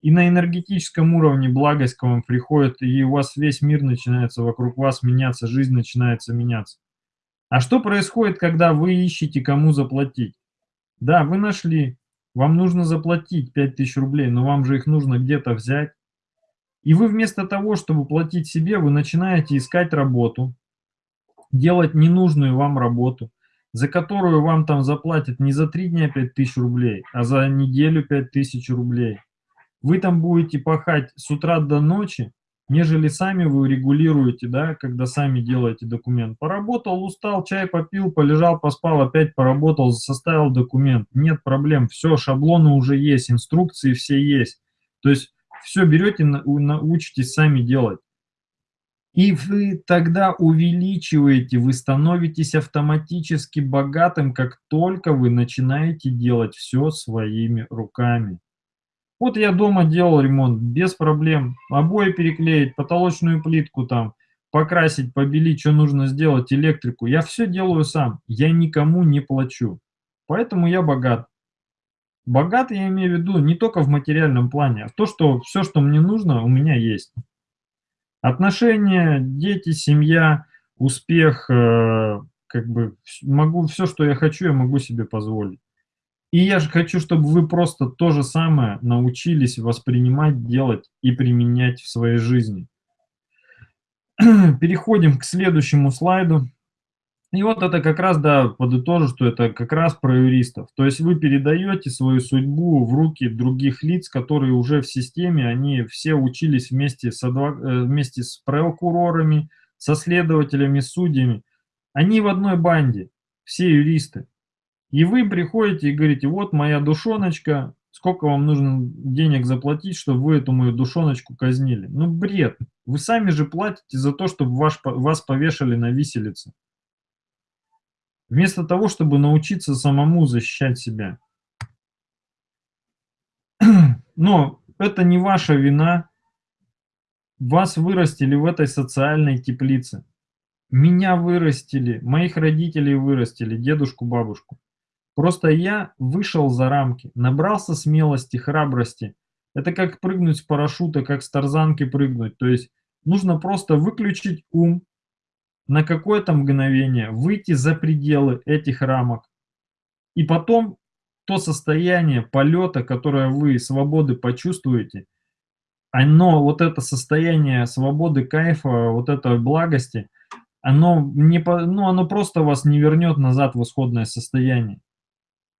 И на энергетическом уровне благость к вам приходит, и у вас весь мир начинается вокруг вас меняться, жизнь начинается меняться. А что происходит, когда вы ищете, кому заплатить? Да, вы нашли, вам нужно заплатить 5000 рублей, но вам же их нужно где-то взять. И вы вместо того, чтобы платить себе, вы начинаете искать работу, делать ненужную вам работу, за которую вам там заплатят не за три дня 5000 рублей, а за неделю 5000 рублей. Вы там будете пахать с утра до ночи, нежели сами вы регулируете, да, когда сами делаете документ. Поработал, устал, чай попил, полежал, поспал, опять поработал, составил документ. Нет проблем, все, шаблоны уже есть, инструкции все есть. То есть все берете, научитесь сами делать. И вы тогда увеличиваете, вы становитесь автоматически богатым, как только вы начинаете делать все своими руками. Вот я дома делал ремонт без проблем. Обои переклеить, потолочную плитку там, покрасить, побелить, что нужно сделать, электрику. Я все делаю сам. Я никому не плачу. Поэтому я богат. Богат я имею в виду не только в материальном плане, а то, что все, что мне нужно, у меня есть. Отношения, дети, семья, успех, э, как бы могу все, что я хочу, я могу себе позволить. И я же хочу, чтобы вы просто то же самое научились воспринимать, делать и применять в своей жизни. Переходим к следующему слайду. И вот это как раз, да, подытожу, что это как раз про юристов. То есть вы передаете свою судьбу в руки других лиц, которые уже в системе, они все учились вместе с, адвок... Э, вместе с прокурорами, со следователями, судьями. Они в одной банде, все юристы. И вы приходите и говорите, вот моя душоночка, сколько вам нужно денег заплатить, чтобы вы эту мою душоночку казнили. Ну, бред. Вы сами же платите за то, чтобы ваш, вас повешали на виселице. Вместо того, чтобы научиться самому защищать себя. Но это не ваша вина. Вас вырастили в этой социальной теплице. Меня вырастили, моих родителей вырастили, дедушку, бабушку. Просто я вышел за рамки, набрался смелости, храбрости. Это как прыгнуть с парашюта, как с тарзанки прыгнуть. То есть нужно просто выключить ум на какое-то мгновение, выйти за пределы этих рамок. И потом то состояние полета, которое вы свободы почувствуете, оно, вот это состояние свободы, кайфа, вот этой благости, оно, не, ну, оно просто вас не вернет назад в исходное состояние.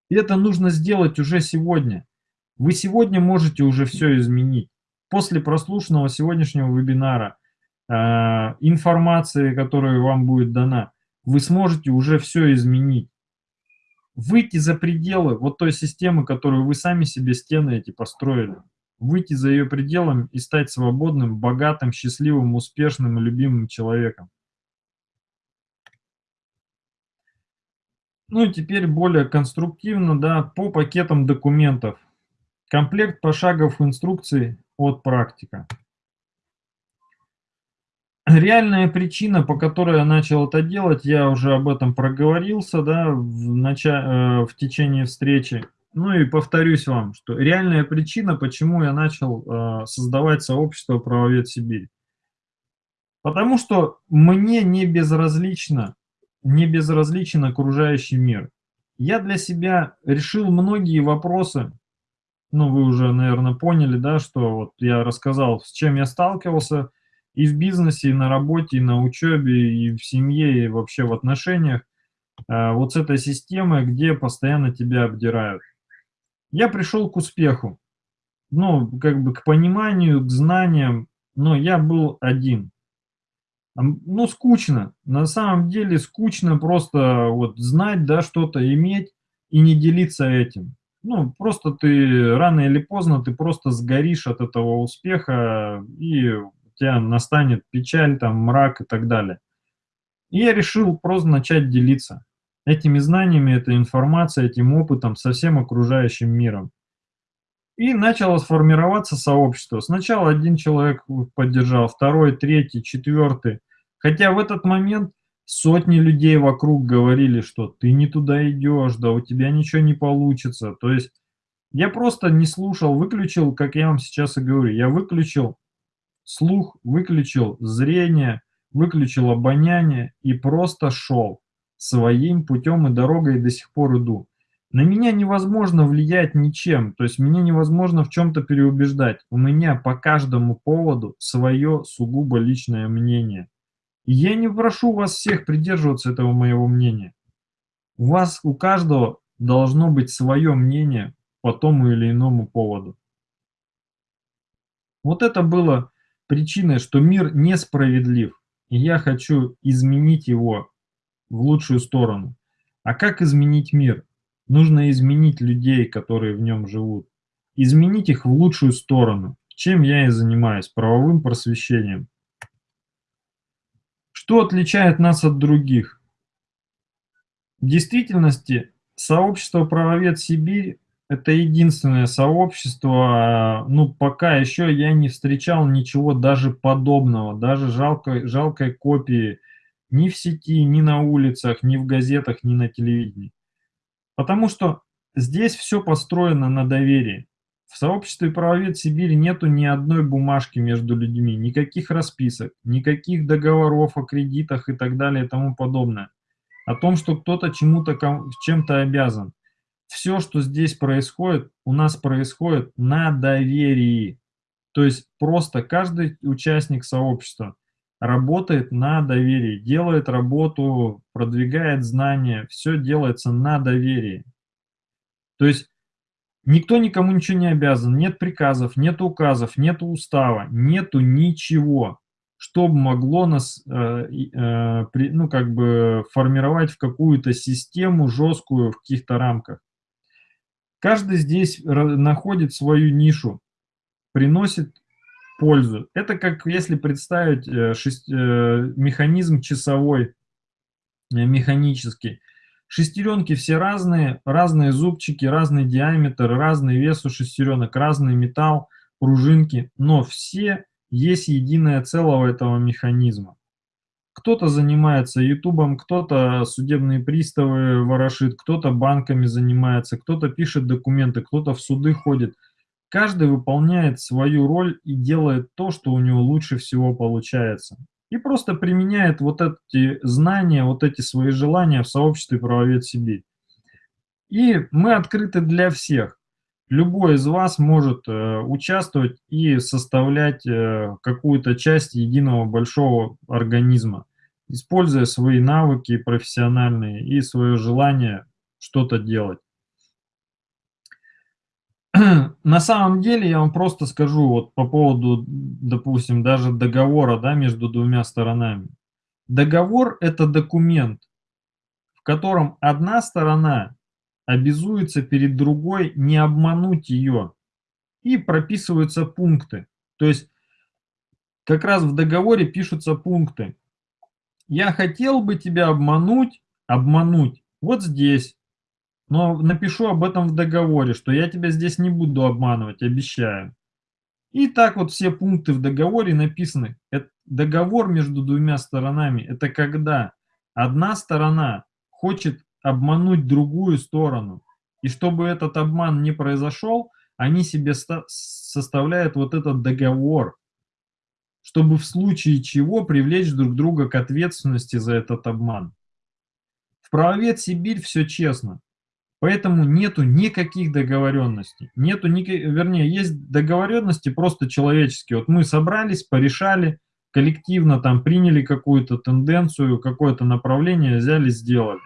И это нужно сделать уже сегодня. Вы сегодня можете уже все изменить. После прослушанного сегодняшнего вебинара, информации, которая вам будет дана, вы сможете уже все изменить. Выйти за пределы вот той системы, которую вы сами себе стены эти построили. Выйти за ее пределами и стать свободным, богатым, счастливым, успешным и любимым человеком. Ну и теперь более конструктивно, да, по пакетам документов. Комплект пошагов инструкций от практика. Реальная причина, по которой я начал это делать, я уже об этом проговорился да, в, начале, э, в течение встречи. Ну и повторюсь вам, что реальная причина, почему я начал э, создавать сообщество «Правовед Сибирь». Потому что мне не безразлично не безразличен окружающий мир. Я для себя решил многие вопросы, ну, вы уже, наверное, поняли, да, что вот я рассказал, с чем я сталкивался и в бизнесе, и на работе, и на учебе, и в семье, и вообще в отношениях, а, вот с этой системой, где постоянно тебя обдирают. Я пришел к успеху, ну, как бы к пониманию, к знаниям, но я был один ну, скучно. На самом деле скучно просто вот знать, да, что-то иметь и не делиться этим. Ну, просто ты рано или поздно ты просто сгоришь от этого успеха, и тебя настанет печаль, там, мрак и так далее. И я решил просто начать делиться этими знаниями, этой информацией, этим опытом со всем окружающим миром. И начало сформироваться сообщество. Сначала один человек поддержал, второй, третий, четвертый. Хотя в этот момент Сотни людей вокруг говорили, что ты не туда идешь, да у тебя ничего не получится. То есть я просто не слушал, выключил, как я вам сейчас и говорю, я выключил слух, выключил зрение, выключил обоняние и просто шел своим путем и дорогой и до сих пор иду. На меня невозможно влиять ничем, то есть меня невозможно в чем-то переубеждать. У меня по каждому поводу свое сугубо личное мнение. И я не прошу вас всех придерживаться этого моего мнения. У вас, у каждого должно быть свое мнение по тому или иному поводу. Вот это было причиной, что мир несправедлив, и я хочу изменить его в лучшую сторону. А как изменить мир? Нужно изменить людей, которые в нем живут. Изменить их в лучшую сторону. Чем я и занимаюсь, правовым просвещением. Что отличает нас от других? В действительности, сообщество «Правовед Сибирь» – это единственное сообщество, ну, пока еще я не встречал ничего даже подобного, даже жалкой, жалкой копии ни в сети, ни на улицах, ни в газетах, ни на телевидении. Потому что здесь все построено на доверии. В сообществе правовед Сибири нету ни одной бумажки между людьми, никаких расписок, никаких договоров о кредитах и так далее и тому подобное. О том, что кто-то чему-то чем-то обязан. Все, что здесь происходит, у нас происходит на доверии. То есть просто каждый участник сообщества работает на доверии, делает работу, продвигает знания, все делается на доверии. То есть никто никому ничего не обязан, нет приказов, нет указов, нет устава, нету ничего, что могло нас, э, э, при, ну, как бы формировать в какую-то систему жесткую в каких-то рамках. Каждый здесь находит свою нишу, приносит пользу. Это как если представить э, шесть, э, механизм часовой, э, механический. Шестеренки все разные, разные зубчики, разный диаметр, разный вес у шестеренок, разный металл, пружинки, но все есть единое целого этого механизма. Кто-то занимается ютубом, кто-то судебные приставы ворошит, кто-то банками занимается, кто-то пишет документы, кто-то в суды ходит – Каждый выполняет свою роль и делает то, что у него лучше всего получается. И просто применяет вот эти знания, вот эти свои желания в сообществе правовед Сибирь. И мы открыты для всех. Любой из вас может э, участвовать и составлять э, какую-то часть единого большого организма, используя свои навыки профессиональные и свое желание что-то делать. на самом деле я вам просто скажу вот по поводу, допустим, даже договора да, между двумя сторонами. Договор – это документ, в котором одна сторона обязуется перед другой не обмануть ее, и прописываются пункты. То есть как раз в договоре пишутся пункты. Я хотел бы тебя обмануть, обмануть вот здесь, но напишу об этом в договоре, что я тебя здесь не буду обманывать, обещаю. И так вот все пункты в договоре написаны. Это договор между двумя сторонами – это когда одна сторона хочет обмануть другую сторону. И чтобы этот обман не произошел, они себе составляют вот этот договор, чтобы в случае чего привлечь друг друга к ответственности за этот обман. В правовед Сибирь все честно. Поэтому нету никаких договоренностей. Нету, ни, вернее, есть договоренности просто человеческие. Вот мы собрались, порешали, коллективно там приняли какую-то тенденцию, какое-то направление, взяли, сделали.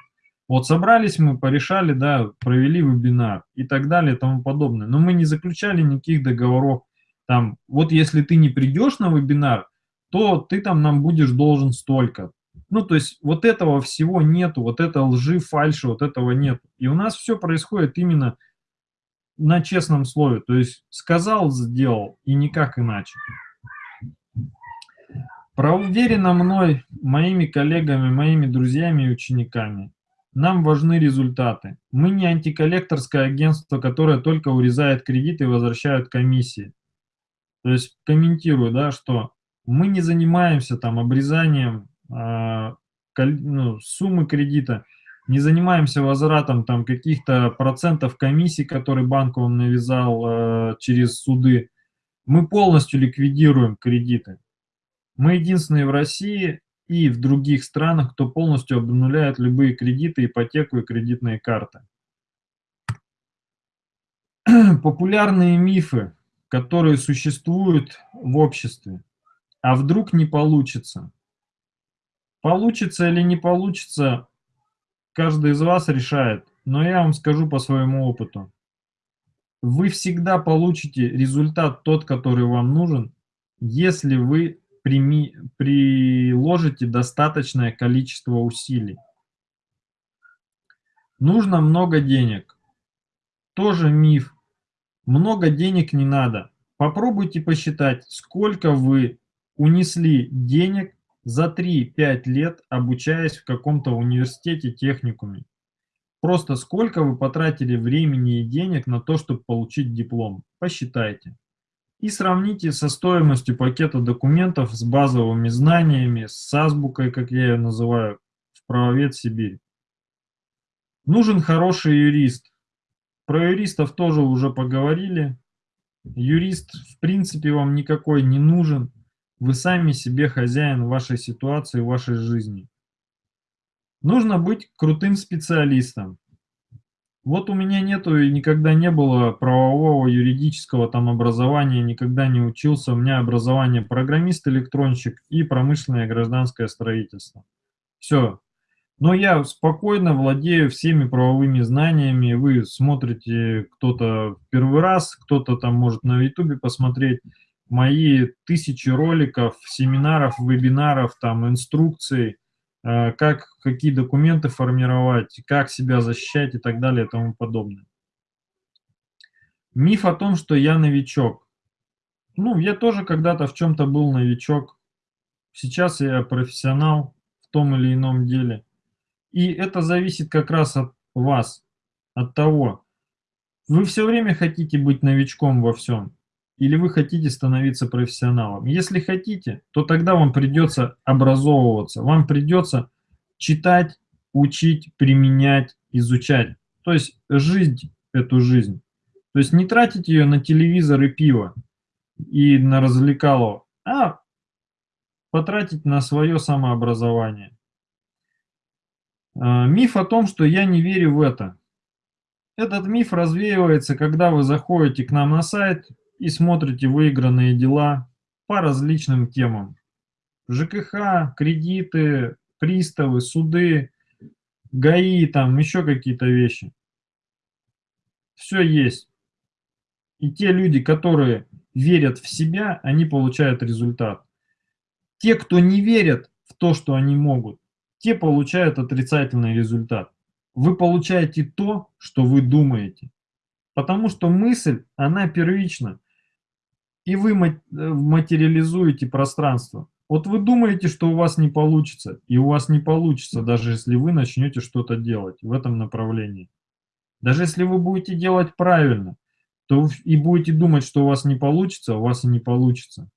Вот собрались мы, порешали, да, провели вебинар и так далее и тому подобное. Но мы не заключали никаких договоров. Там, вот если ты не придешь на вебинар, то ты там нам будешь должен столько. Ну, то есть вот этого всего нету, вот это лжи, фальши, вот этого нет. И у нас все происходит именно на честном слове. То есть сказал, сделал, и никак иначе. Проуверено мной, моими коллегами, моими друзьями и учениками. Нам важны результаты. Мы не антиколлекторское агентство, которое только урезает кредиты и возвращает комиссии. То есть комментирую, да, что мы не занимаемся там обрезанием а, ну, суммы кредита, не занимаемся возвратом там каких-то процентов комиссий, которые банк вам навязал э, через суды. Мы полностью ликвидируем кредиты. Мы единственные в России и в других странах, кто полностью обнуляет любые кредиты, ипотеку и кредитные карты. Популярные мифы, которые существуют в обществе. А вдруг не получится? Получится или не получится, каждый из вас решает. Но я вам скажу по своему опыту. Вы всегда получите результат тот, который вам нужен, если вы прими, приложите достаточное количество усилий. Нужно много денег. Тоже миф. Много денег не надо. Попробуйте посчитать, сколько вы унесли денег за 3-5 лет, обучаясь в каком-то университете, техникуме. Просто сколько вы потратили времени и денег на то, чтобы получить диплом. Посчитайте. И сравните со стоимостью пакета документов с базовыми знаниями, с азбукой, как я ее называю, в правовед Сибирь. Нужен хороший юрист. Про юристов тоже уже поговорили. Юрист в принципе вам никакой не нужен. Вы сами себе хозяин вашей ситуации, вашей жизни. Нужно быть крутым специалистом. Вот у меня нету и никогда не было правового юридического там образования, никогда не учился. У меня образование программист-электронщик и промышленное гражданское строительство. Все. Но я спокойно владею всеми правовыми знаниями. Вы смотрите кто-то первый раз, кто-то там может на ютубе посмотреть мои тысячи роликов, семинаров, вебинаров, там, инструкций, э, как, какие документы формировать, как себя защищать и так далее и тому подобное. Миф о том, что я новичок. Ну, я тоже когда-то в чем-то был новичок. Сейчас я профессионал в том или ином деле. И это зависит как раз от вас, от того. Вы все время хотите быть новичком во всем или вы хотите становиться профессионалом. Если хотите, то тогда вам придется образовываться, вам придется читать, учить, применять, изучать. То есть жить эту жизнь. То есть не тратить ее на телевизор и пиво и на развлекалово, а потратить на свое самообразование. А, миф о том, что я не верю в это. Этот миф развеивается, когда вы заходите к нам на сайт, и смотрите выигранные дела по различным темам. ЖКХ, кредиты, приставы, суды, ГАИ, там еще какие-то вещи. Все есть. И те люди, которые верят в себя, они получают результат. Те, кто не верят в то, что они могут, те получают отрицательный результат. Вы получаете то, что вы думаете. Потому что мысль, она первична и вы э, материализуете пространство. Вот вы думаете, что у вас не получится, и у вас не получится, даже если вы начнете что-то делать в этом направлении. Даже если вы будете делать правильно, то и будете думать, что у вас не получится, у вас и не получится.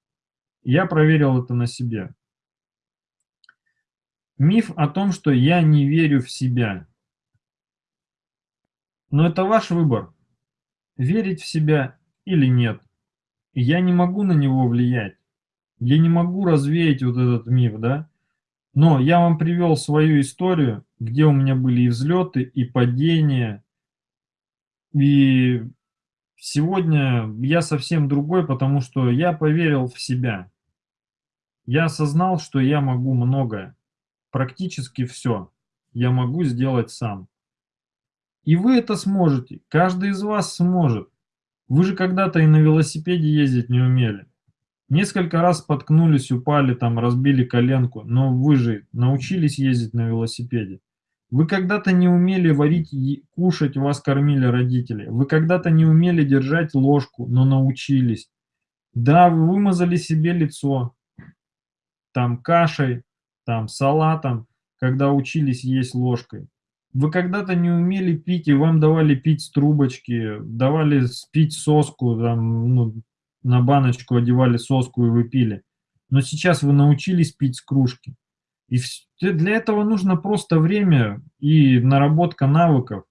Я проверил это на себе. Миф о том, что я не верю в себя. Но это ваш выбор, верить в себя или нет я не могу на него влиять. Я не могу развеять вот этот миф, да. Но я вам привел свою историю, где у меня были и взлеты, и падения. И сегодня я совсем другой, потому что я поверил в себя. Я осознал, что я могу многое. Практически все я могу сделать сам. И вы это сможете. Каждый из вас сможет. Вы же когда-то и на велосипеде ездить не умели. Несколько раз споткнулись, упали, там, разбили коленку, но вы же научились ездить на велосипеде. Вы когда-то не умели варить и кушать, вас кормили родители. Вы когда-то не умели держать ложку, но научились. Да, вы вымазали себе лицо, там, кашей, там, салатом, когда учились есть ложкой. Вы когда-то не умели пить, и вам давали пить с трубочки, давали пить соску, там, ну, на баночку одевали соску, и вы пили. Но сейчас вы научились пить с кружки. И для этого нужно просто время и наработка навыков.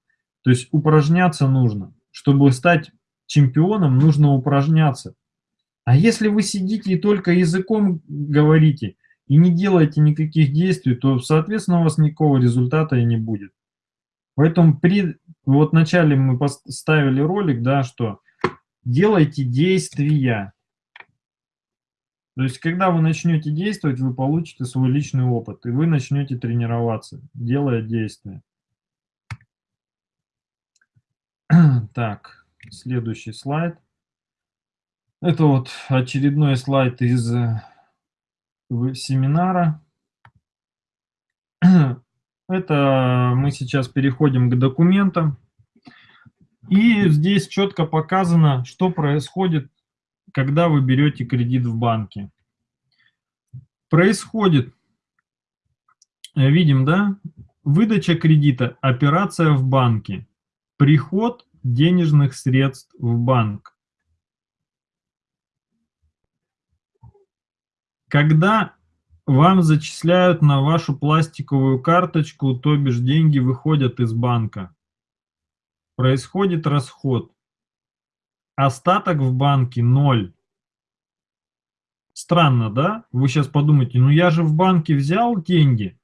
То есть упражняться нужно. Чтобы стать чемпионом, нужно упражняться. А если вы сидите и только языком говорите, и не делаете никаких действий, то, соответственно, у вас никакого результата и не будет. Поэтому при вот начале мы поставили ролик, да, что делайте действия. То есть, когда вы начнете действовать, вы получите свой личный опыт, и вы начнете тренироваться, делая действия. Так, следующий слайд. Это вот очередной слайд из э, семинара. Это мы сейчас переходим к документам. И здесь четко показано, что происходит, когда вы берете кредит в банке. Происходит, э, видим, да, выдача кредита, операция в банке, приход денежных средств в банк. Когда вам зачисляют на вашу пластиковую карточку, то бишь деньги выходят из банка. Происходит расход. Остаток в банке ноль. Странно, да? Вы сейчас подумаете, ну я же в банке взял деньги,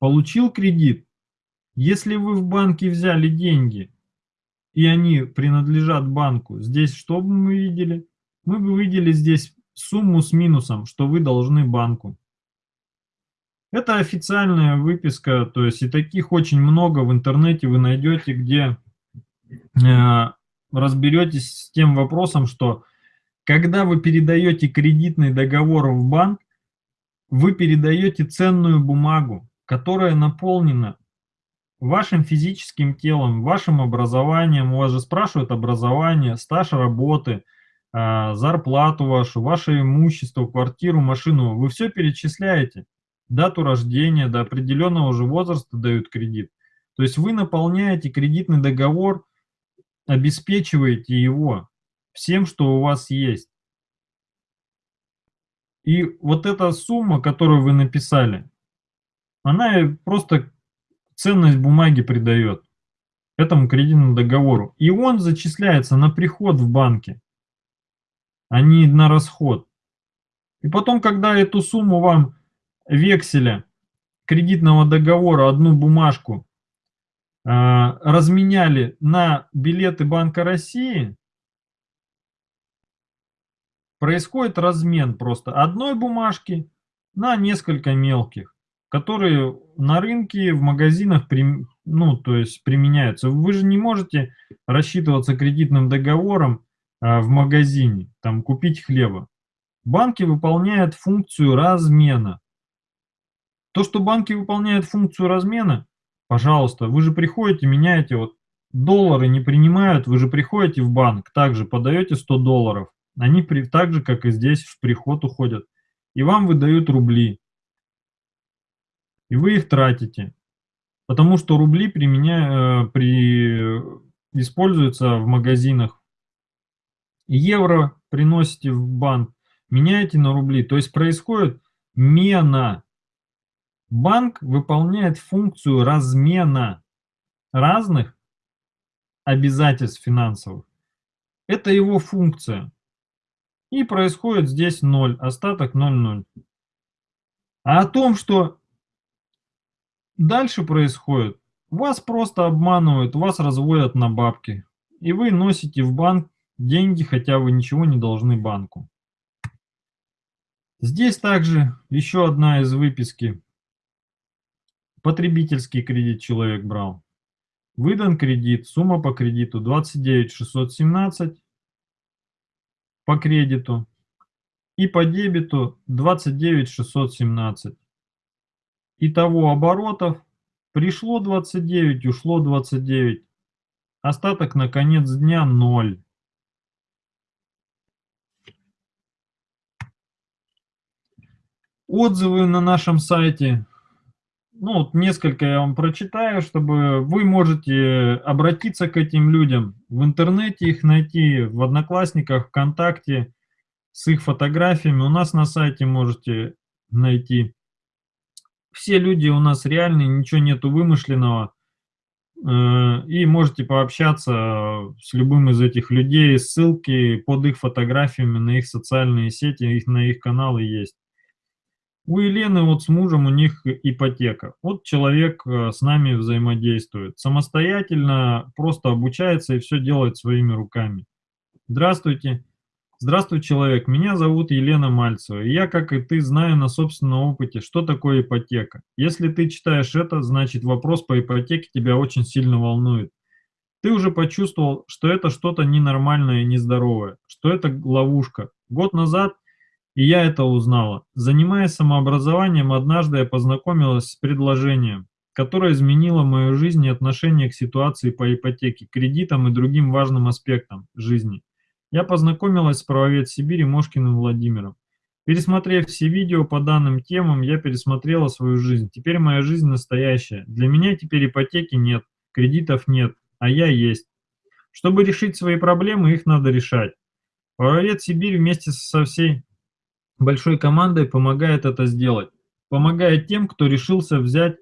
получил кредит. Если вы в банке взяли деньги, и они принадлежат банку, здесь что бы мы видели? Мы бы видели здесь сумму с минусом, что вы должны банку. Это официальная выписка, то есть и таких очень много в интернете вы найдете, где э, разберетесь с тем вопросом, что когда вы передаете кредитный договор в банк, вы передаете ценную бумагу, которая наполнена вашим физическим телом, вашим образованием. У вас же спрашивают образование, стаж работы, зарплату вашу, ваше имущество, квартиру, машину. Вы все перечисляете дату рождения, до определенного уже возраста дают кредит. То есть вы наполняете кредитный договор, обеспечиваете его всем, что у вас есть. И вот эта сумма, которую вы написали, она просто ценность бумаги придает этому кредитному договору. И он зачисляется на приход в банке, а не на расход. И потом, когда эту сумму вам векселя кредитного договора одну бумажку э, разменяли на билеты Банка России, происходит размен просто одной бумажки на несколько мелких, которые на рынке, в магазинах, ну, то есть применяются. Вы же не можете рассчитываться кредитным договором в магазине, там, купить хлеба. Банки выполняют функцию размена. То, что банки выполняют функцию размена, пожалуйста, вы же приходите, меняете, вот доллары не принимают, вы же приходите в банк, также подаете 100 долларов, они при, так же, как и здесь, в приход уходят, и вам выдают рубли, и вы их тратите, потому что рубли применя, э, при, используются в магазинах, евро приносите в банк, меняете на рубли, то есть происходит мена, Банк выполняет функцию размена разных обязательств финансовых. Это его функция. И происходит здесь 0, остаток 0,0. А о том, что дальше происходит, вас просто обманывают, вас разводят на бабки. И вы носите в банк деньги, хотя вы ничего не должны банку. Здесь также еще одна из выписки Потребительский кредит человек брал. Выдан кредит, сумма по кредиту 29 617 по кредиту и по дебету 29 617. Итого оборотов пришло 29, ушло 29. Остаток на конец дня 0. Отзывы на нашем сайте ну, вот несколько я вам прочитаю, чтобы вы можете обратиться к этим людям, в интернете их найти, в Одноклассниках, ВКонтакте, с их фотографиями. У нас на сайте можете найти. Все люди у нас реальные, ничего нету вымышленного. Э, и можете пообщаться с любым из этих людей. Ссылки под их фотографиями на их социальные сети, их, на их каналы есть. У Елены вот с мужем у них ипотека. Вот человек э, с нами взаимодействует. Самостоятельно просто обучается и все делает своими руками. Здравствуйте. Здравствуй, человек. Меня зовут Елена Мальцева. И я, как и ты, знаю на собственном опыте, что такое ипотека. Если ты читаешь это, значит вопрос по ипотеке тебя очень сильно волнует. Ты уже почувствовал, что это что-то ненормальное и нездоровое, что это ловушка. Год назад и я это узнала. Занимаясь самообразованием, однажды я познакомилась с предложением, которое изменило мою жизнь и отношение к ситуации по ипотеке, кредитам и другим важным аспектам жизни. Я познакомилась с правовед Сибири Мошкиным Владимиром. Пересмотрев все видео по данным темам, я пересмотрела свою жизнь. Теперь моя жизнь настоящая. Для меня теперь ипотеки нет, кредитов нет, а я есть. Чтобы решить свои проблемы, их надо решать. Правовед Сибирь вместе со всей большой командой помогает это сделать. Помогает тем, кто решился взять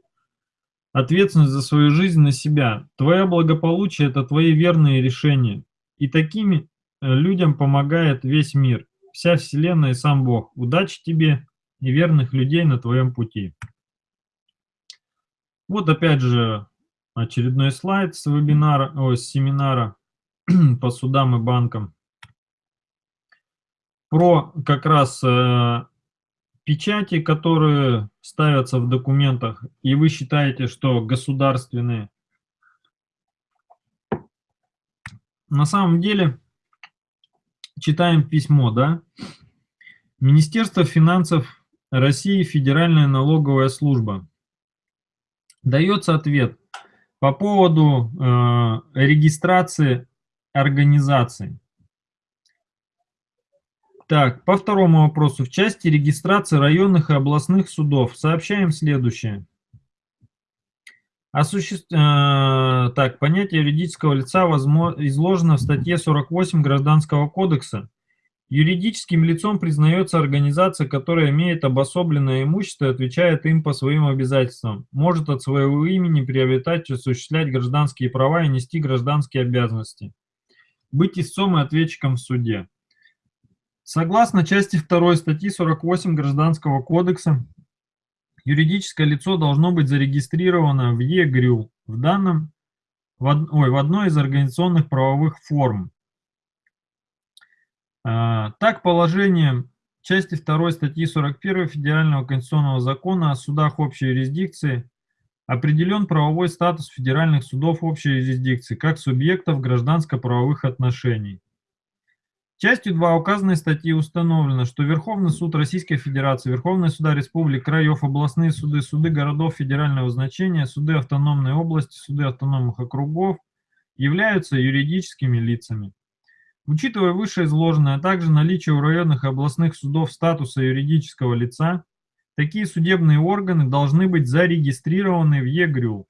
ответственность за свою жизнь на себя. Твое благополучие – это твои верные решения. И такими э, людям помогает весь мир, вся Вселенная и сам Бог. Удачи тебе и верных людей на твоем пути. Вот опять же очередной слайд с вебинара, о, с семинара по судам и банкам про как раз э, печати, которые ставятся в документах, и вы считаете, что государственные. На самом деле, читаем письмо, да? Министерство финансов России, Федеральная налоговая служба. Дается ответ по поводу э, регистрации организации. Так, по второму вопросу. В части регистрации районных и областных судов сообщаем следующее. Осуще... Э, так, понятие юридического лица возможно... изложено в статье 48 Гражданского кодекса. Юридическим лицом признается организация, которая имеет обособленное имущество и отвечает им по своим обязательствам, может от своего имени приобретать осуществлять гражданские права и нести гражданские обязанности, быть истцом и ответчиком в суде. Согласно части 2 статьи 48 Гражданского кодекса, юридическое лицо должно быть зарегистрировано в ЕГРЮ в данном в, од, ой, в одной из организационных правовых форм. А, так, положением части 2 статьи 41 Федерального конституционного закона о судах общей юрисдикции определен правовой статус федеральных судов общей юрисдикции как субъектов гражданско-правовых отношений. Частью 2 указанной статьи установлено, что Верховный суд Российской Федерации, Верховные суда республик, краев, областные суды, суды городов федерального значения, суды автономной области, суды автономных округов являются юридическими лицами. Учитывая вышеизложенное, а также наличие у районных и областных судов статуса юридического лица, такие судебные органы должны быть зарегистрированы в ЕГРЮ.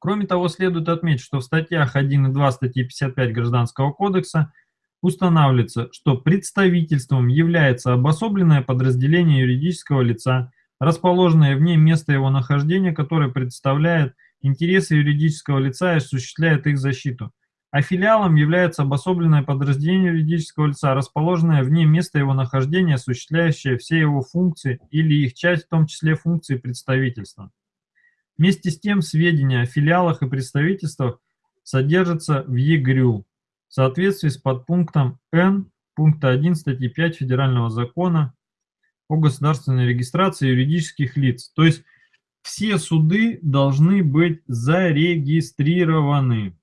Кроме того, следует отметить, что в статьях 1 и 2 статьи 55 Гражданского кодекса – устанавливается, что представительством является обособленное подразделение юридического лица, расположенное вне места его нахождения, которое представляет интересы юридического лица и осуществляет их защиту. А филиалом является обособленное подразделение юридического лица, расположенное вне места его нахождения, осуществляющее все его функции или их часть, в том числе функции представительства. Вместе с тем, сведения о филиалах и представительствах содержатся в ЕГРЮ, соответствии с подпунктом Н пункта 1 статьи 5 Федерального закона о государственной регистрации юридических лиц. То есть все суды должны быть зарегистрированы.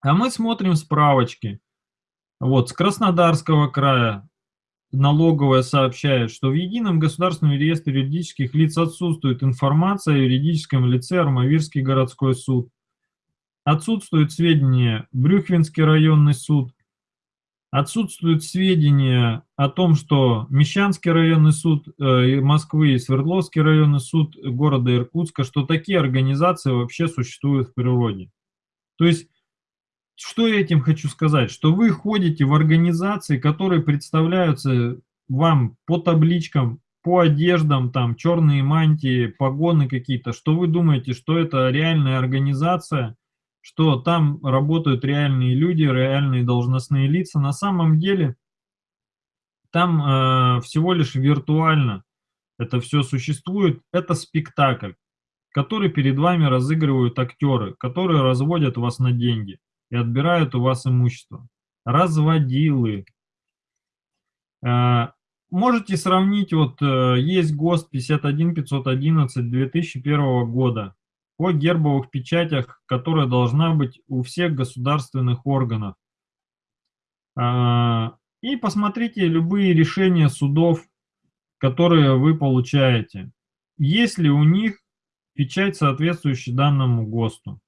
А мы смотрим справочки. Вот, с Краснодарского края налоговая сообщает, что в Едином государственном реестре юридических лиц отсутствует информация о юридическом лице Армавирский городской суд. Отсутствуют сведения Брюхвинский районный суд, отсутствуют сведения о том, что Мещанский районный суд э, Москвы и Свердловский районный суд города Иркутска, что такие организации вообще существуют в природе. То есть, что я этим хочу сказать? Что вы ходите в организации, которые представляются вам по табличкам, по одеждам, там черные мантии, погоны какие-то, что вы думаете, что это реальная организация, что там работают реальные люди, реальные должностные лица. На самом деле там э, всего лишь виртуально это все существует. Это спектакль, который перед вами разыгрывают актеры, которые разводят вас на деньги и отбирают у вас имущество. Разводилы. Э, Можете сравнить, вот э, есть ГОСТ 51511 2001 года о гербовых печатях, которая должна быть у всех государственных органов. А, и посмотрите любые решения судов, которые вы получаете. Есть ли у них печать, соответствующая данному ГОСТу?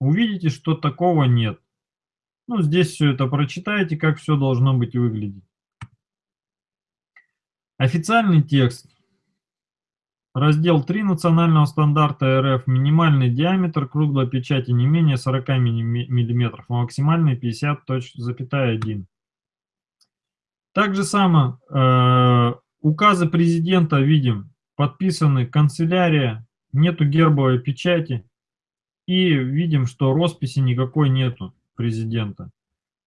Увидите, что такого нет. Ну, здесь все это прочитайте, как все должно быть выглядеть. Официальный текст. Раздел 3 национального стандарта РФ. Минимальный диаметр круглой печати не менее 40 мм, а максимальный 50.1. Так же само э, указы президента видим, подписаны канцелярия, нету гербовой печати и видим, что росписи никакой нету президента.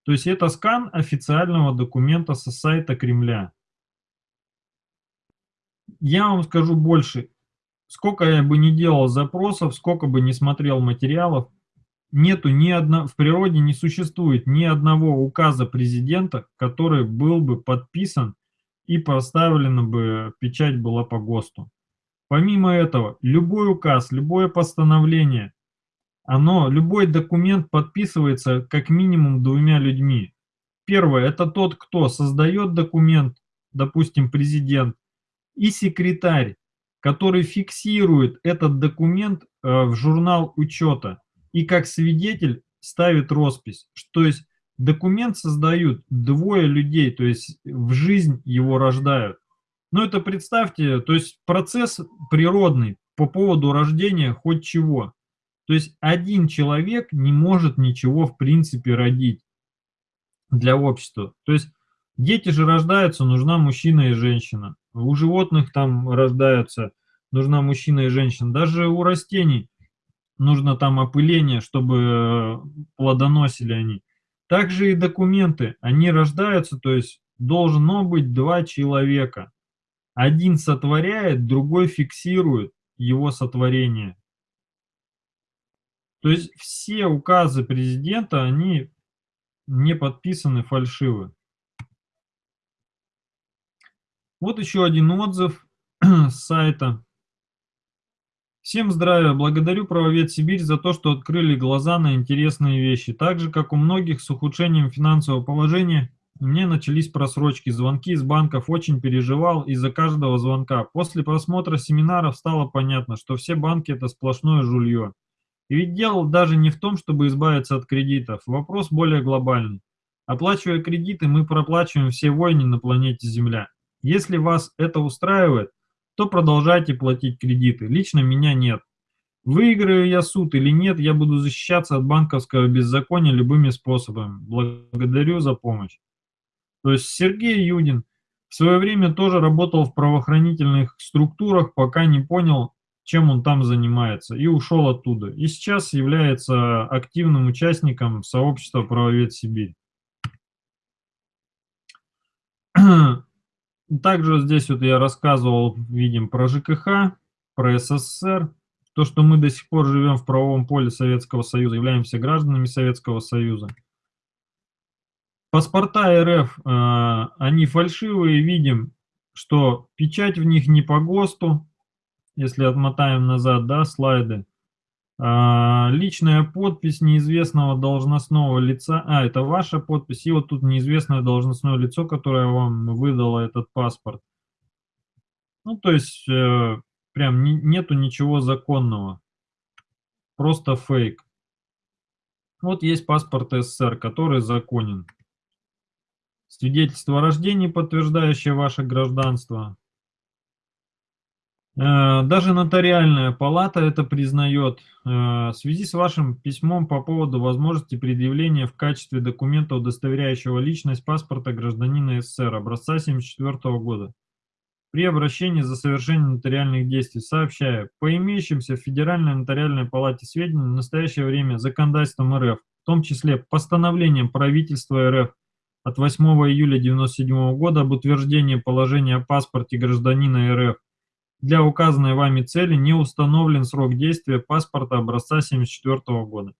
То есть это скан официального документа со сайта Кремля. Я вам скажу больше. Сколько я бы не делал запросов, сколько бы не смотрел материалов, нету ни одного, в природе не существует ни одного указа президента, который был бы подписан и поставлена бы печать была по ГОСТу. Помимо этого, любой указ, любое постановление, оно, любой документ подписывается как минимум двумя людьми. Первое, это тот, кто создает документ, допустим, президент, и секретарь, который фиксирует этот документ э, в журнал учета и как свидетель ставит роспись. То есть документ создают двое людей, то есть в жизнь его рождают. Ну это представьте, то есть процесс природный по поводу рождения хоть чего. То есть один человек не может ничего в принципе родить для общества. То есть дети же рождаются, нужна мужчина и женщина. У животных там рождаются, нужна мужчина и женщина. Даже у растений нужно там опыление, чтобы э, плодоносили они. Также и документы, они рождаются, то есть должно быть два человека. Один сотворяет, другой фиксирует его сотворение. То есть все указы президента, они не подписаны фальшивы. Вот еще один отзыв с сайта. Всем здравия! Благодарю Правовед Сибирь за то, что открыли глаза на интересные вещи. Так же, как у многих с ухудшением финансового положения, меня начались просрочки, звонки из банков, очень переживал из-за каждого звонка. После просмотра семинаров стало понятно, что все банки это сплошное жулье. И ведь дело даже не в том, чтобы избавиться от кредитов, вопрос более глобальный. Оплачивая кредиты, мы проплачиваем все войны на планете Земля. Если вас это устраивает, то продолжайте платить кредиты. Лично меня нет. Выиграю я суд или нет, я буду защищаться от банковского беззакония любыми способами. Благодарю за помощь. То есть Сергей Юдин в свое время тоже работал в правоохранительных структурах, пока не понял, чем он там занимается, и ушел оттуда. И сейчас является активным участником сообщества «Правовед Сибирь». Также здесь вот я рассказывал, видим, про ЖКХ, про СССР, то, что мы до сих пор живем в правовом поле Советского Союза, являемся гражданами Советского Союза. Паспорта РФ, э, они фальшивые, видим, что печать в них не по ГОСТу, если отмотаем назад, да, слайды. А, личная подпись неизвестного должностного лица. А, это ваша подпись. И вот тут неизвестное должностное лицо, которое вам выдало этот паспорт. Ну, то есть, э, прям не, нету ничего законного. Просто фейк. Вот есть паспорт СССР, который законен. Свидетельство о рождении, подтверждающее ваше гражданство. Э, даже нотариальная палата это признает. Э, в связи с вашим письмом по поводу возможности предъявления в качестве документа, удостоверяющего личность паспорта гражданина СССР, образца 1974 года. при обращении за совершением нотариальных действий. Сообщаю, по имеющимся в Федеральной нотариальной палате сведениям в настоящее время законодательством РФ, в том числе постановлением правительства РФ от 8 июля 1997 года об утверждении положения о паспорте гражданина РФ, для указанной вами цели не установлен срок действия паспорта образца 1974 года.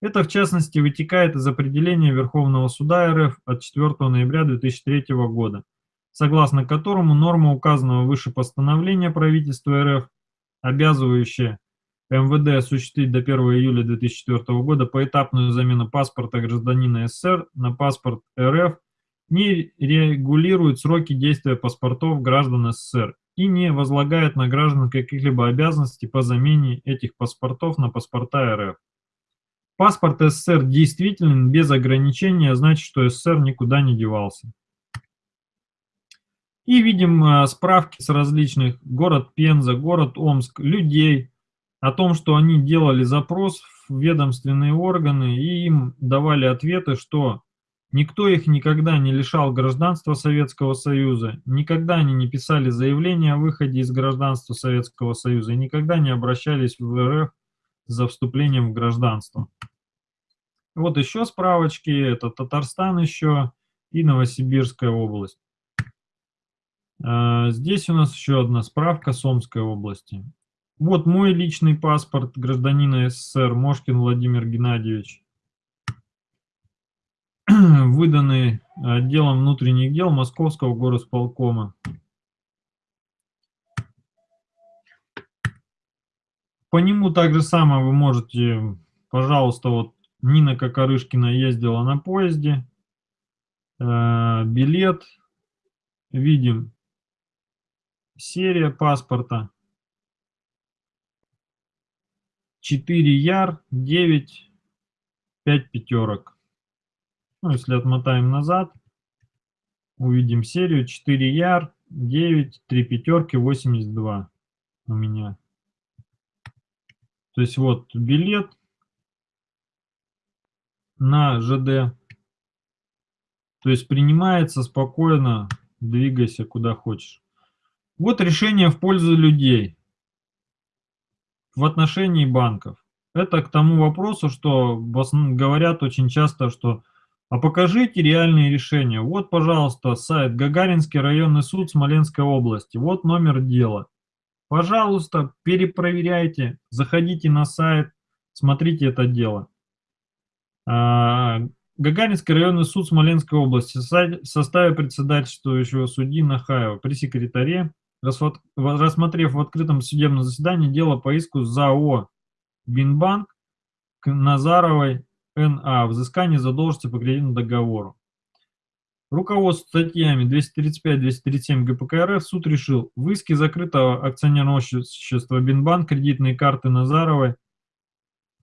Это, в частности, вытекает из определения Верховного суда РФ от 4 ноября 2003 года, согласно которому норма указанного выше постановления правительства РФ, обязывающая МВД осуществить до 1 июля 2004 года поэтапную замену паспорта гражданина СССР на паспорт РФ, не регулирует сроки действия паспортов граждан СССР и не возлагает на граждан каких-либо обязанностей по замене этих паспортов на паспорта РФ. Паспорт СССР действителен без ограничения, значит, что СССР никуда не девался. И видим э, справки с различных город Пенза, город Омск, людей о том, что они делали запрос в ведомственные органы и им давали ответы, что никто их никогда не лишал гражданства Советского Союза, никогда они не писали заявление о выходе из гражданства Советского Союза и никогда не обращались в РФ за вступлением в гражданство. Вот еще справочки, это Татарстан еще и Новосибирская область. А, здесь у нас еще одна справка с Омской области. Вот мой личный паспорт гражданина СССР Мошкин Владимир Геннадьевич, выданный отделом внутренних дел Московского горосполкома. По нему также самое вы можете, пожалуйста, вот Нина Кокорышкина ездила на поезде, э, билет, видим серия паспорта, 4 яр, 9, 5 пятерок. Ну, если отмотаем назад, увидим серию 4 яр, 9, 3 пятерки, 82 у меня. То есть вот билет на ЖД. То есть принимается спокойно, двигайся куда хочешь. Вот решение в пользу людей в отношении банков. Это к тому вопросу, что говорят очень часто, что а покажите реальные решения. Вот, пожалуйста, сайт Гагаринский районный суд Смоленской области. Вот номер дела. Пожалуйста, перепроверяйте, заходите на сайт, смотрите это дело. А, Гагаринский районный суд Смоленской области в составе председательствующего судьи Нахаева при секретаре рассмотрев в открытом судебном заседании дело по иску ЗАО «Бинбанк» к Назаровой Н.А. взыскание задолженности по кредитному договору. Руководство статьями 235-237 ГПК РФ суд решил в иске закрытого акционерного общества Бинбанк кредитные карты Назаровой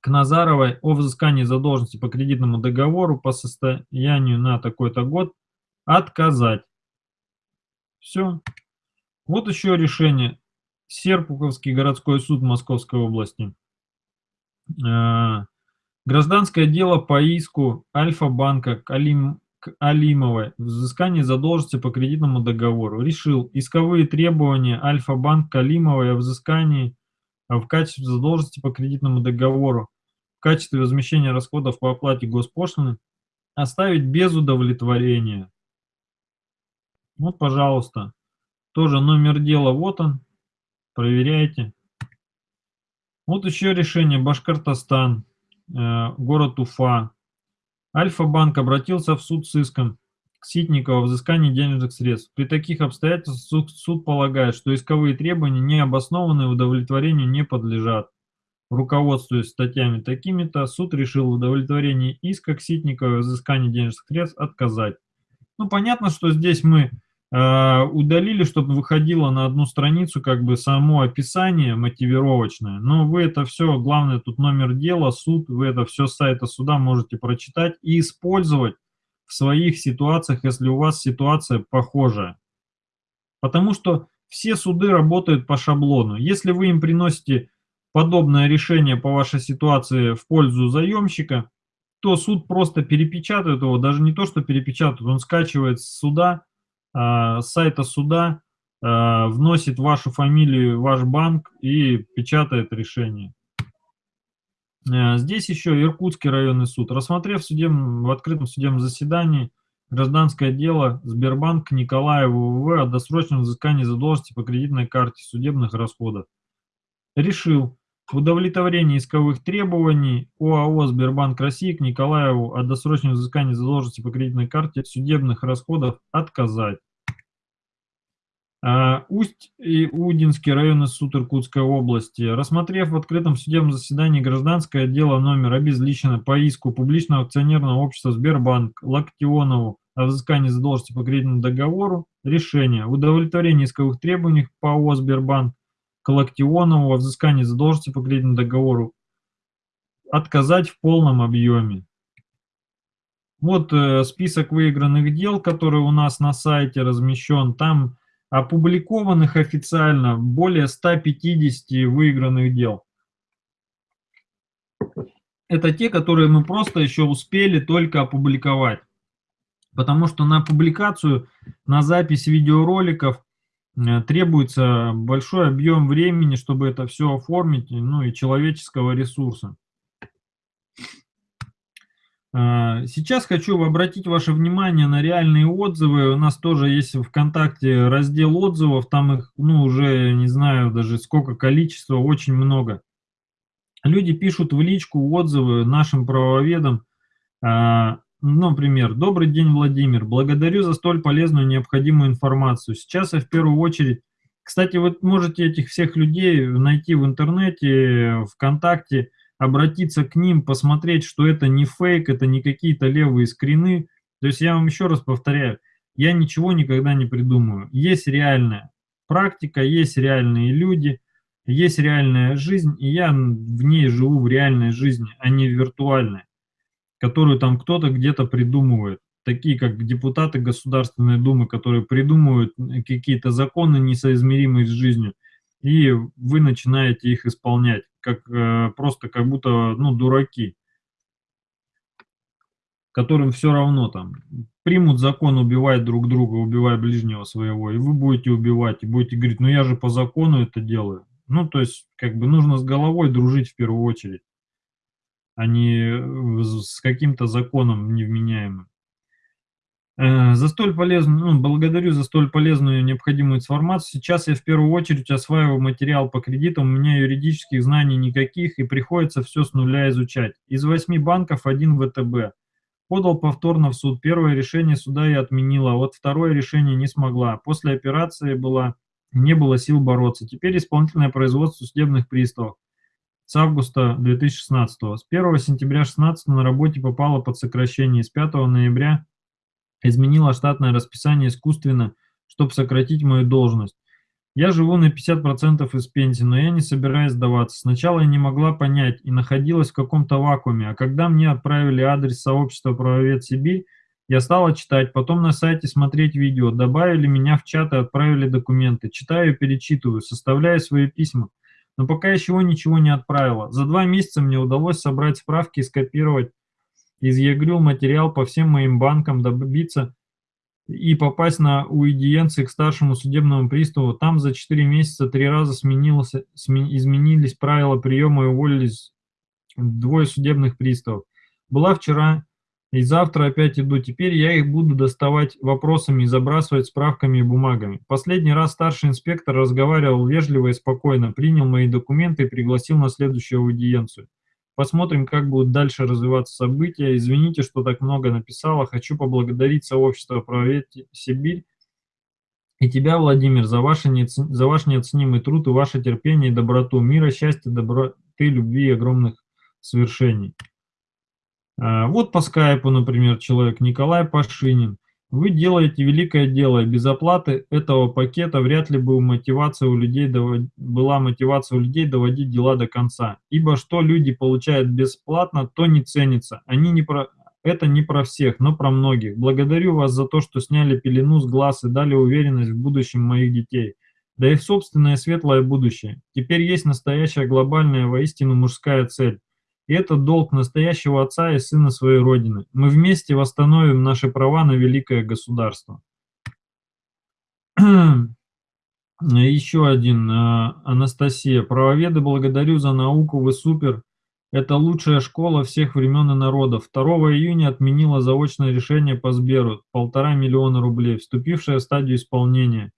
к Назаровой о взыскании задолженности по кредитному договору по состоянию на такой-то год отказать. Все. Вот еще решение. Серпуховский городской суд Московской области. Э, гражданское дело по иску Альфа-банка к, Алим, к Алимовой взыскание задолженности по кредитному договору. Решил исковые требования Альфа-банк к Алимовой о взыскании в качестве задолженности по кредитному договору в качестве возмещения расходов по оплате госпошлины оставить без удовлетворения. Вот, пожалуйста. Тоже номер дела, вот он. Проверяйте. Вот еще решение. Башкортостан, э, город Уфа. Альфа-банк обратился в суд с иском к Ситникову о взыскании денежных средств. При таких обстоятельствах суд, суд полагает, что исковые требования не обоснованные удовлетворению не подлежат. Руководствуясь статьями такими-то, суд решил удовлетворение иска к Ситникову о взыскании денежных средств отказать. Ну, понятно, что здесь мы Э, удалили, чтобы выходило на одну страницу как бы само описание мотивировочное. Но вы это все, главное тут номер дела, суд, вы это все с сайта суда можете прочитать и использовать в своих ситуациях, если у вас ситуация похожая. Потому что все суды работают по шаблону. Если вы им приносите подобное решение по вашей ситуации в пользу заемщика, то суд просто перепечатает его, даже не то, что перепечатает, он скачивает с суда, с сайта суда э, вносит вашу фамилию, ваш банк и печатает решение. Э, здесь еще Иркутский районный суд. Рассмотрев в, судебном, в открытом судебном заседании гражданское дело Сбербанк Николаеву ВВ о досрочном взыскании задолженности по кредитной карте судебных расходов, решил в удовлетворении исковых требований ОАО «Сбербанк России» к Николаеву о досрочном взыскании задолженности по кредитной карте судебных расходов отказать. А, Усть и Удинский районный суд Иркутской области, рассмотрев в открытом судебном заседании гражданское дело номер обезличено по иску публичного акционерного общества Сбербанк Лактионову о взыскании задолженности по кредитному договору, решение в удовлетворении исковых требований по ООО Сбербанк к Лактионову о взыскании задолженности по кредитному договору отказать в полном объеме. Вот э, список выигранных дел, который у нас на сайте размещен. Там опубликованных официально более 150 выигранных дел. Это те, которые мы просто еще успели только опубликовать. Потому что на публикацию, на запись видеороликов э, требуется большой объем времени, чтобы это все оформить, ну и человеческого ресурса. А, сейчас хочу обратить ваше внимание на реальные отзывы. У нас тоже есть в ВКонтакте раздел отзывов, там их, ну, уже не знаю даже сколько количества, очень много. Люди пишут в личку отзывы нашим правоведам. А, ну, например, «Добрый день, Владимир. Благодарю за столь полезную необходимую информацию. Сейчас я в первую очередь...» Кстати, вы можете этих всех людей найти в интернете, ВКонтакте, обратиться к ним, посмотреть, что это не фейк, это не какие-то левые скрины. То есть я вам еще раз повторяю, я ничего никогда не придумаю. Есть реальная практика, есть реальные люди, есть реальная жизнь, и я в ней живу в реальной жизни, а не в виртуальной, которую там кто-то где-то придумывает. Такие как депутаты Государственной Думы, которые придумывают какие-то законы, несоизмеримые с жизнью, и вы начинаете их исполнять как э, просто как будто, ну, дураки, которым все равно там, примут закон убивать друг друга, убивая ближнего своего, и вы будете убивать, и будете говорить, ну я же по закону это делаю. Ну, то есть, как бы нужно с головой дружить в первую очередь, а не э, с каким-то законом невменяемым. Э, за столь полезную, ну, благодарю за столь полезную и необходимую информацию. Сейчас я в первую очередь осваиваю материал по кредитам, у меня юридических знаний никаких и приходится все с нуля изучать. Из восьми банков один ВТБ. Подал повторно в суд. Первое решение суда я отменила, а вот второе решение не смогла. После операции была, не было сил бороться. Теперь исполнительное производство судебных приставов с августа 2016. С 1 сентября 2016 на работе попала под сокращение. С 5 ноября изменила штатное расписание искусственно, чтобы сократить мою должность. Я живу на 50% из пенсии, но я не собираюсь сдаваться. Сначала я не могла понять и находилась в каком-то вакууме, а когда мне отправили адрес сообщества «Правовед Сибирь», я стала читать, потом на сайте смотреть видео, добавили меня в чат и отправили документы. Читаю и перечитываю, составляю свои письма. Но пока еще ничего не отправила. За два месяца мне удалось собрать справки и скопировать изъягрил материал по всем моим банкам, добиться и попасть на уидиенции к старшему судебному приставу. Там за 4 месяца три раза сменилось, сме, изменились правила приема и уволились двое судебных приставов. Была вчера и завтра опять иду. Теперь я их буду доставать вопросами и забрасывать справками и бумагами. Последний раз старший инспектор разговаривал вежливо и спокойно, принял мои документы и пригласил на следующую аудиенцию. Посмотрим, как будут дальше развиваться события. Извините, что так много написала. Хочу поблагодарить сообщество «Правовед Сибирь» и тебя, Владимир, за, ваши неоцен... за ваш неоценимый труд и ваше терпение и доброту. Мира, счастья, доброты, любви и огромных свершений. А, вот по скайпу, например, человек Николай Пашинин. Вы делаете великое дело, и без оплаты этого пакета вряд ли бы мотивация у людей довод... была мотивация у людей доводить дела до конца. Ибо что люди получают бесплатно, то не ценится. Они не про... Это не про всех, но про многих. Благодарю вас за то, что сняли пелену с глаз и дали уверенность в будущем моих детей. Да и в собственное светлое будущее. Теперь есть настоящая глобальная, воистину мужская цель. И это долг настоящего отца и сына своей Родины. Мы вместе восстановим наши права на великое государство. Еще один, э, Анастасия. Правоведы, благодарю за науку, вы супер. Это лучшая школа всех времен и народов. 2 июня отменила заочное решение по Сберу, полтора миллиона рублей, вступившее в стадию исполнения.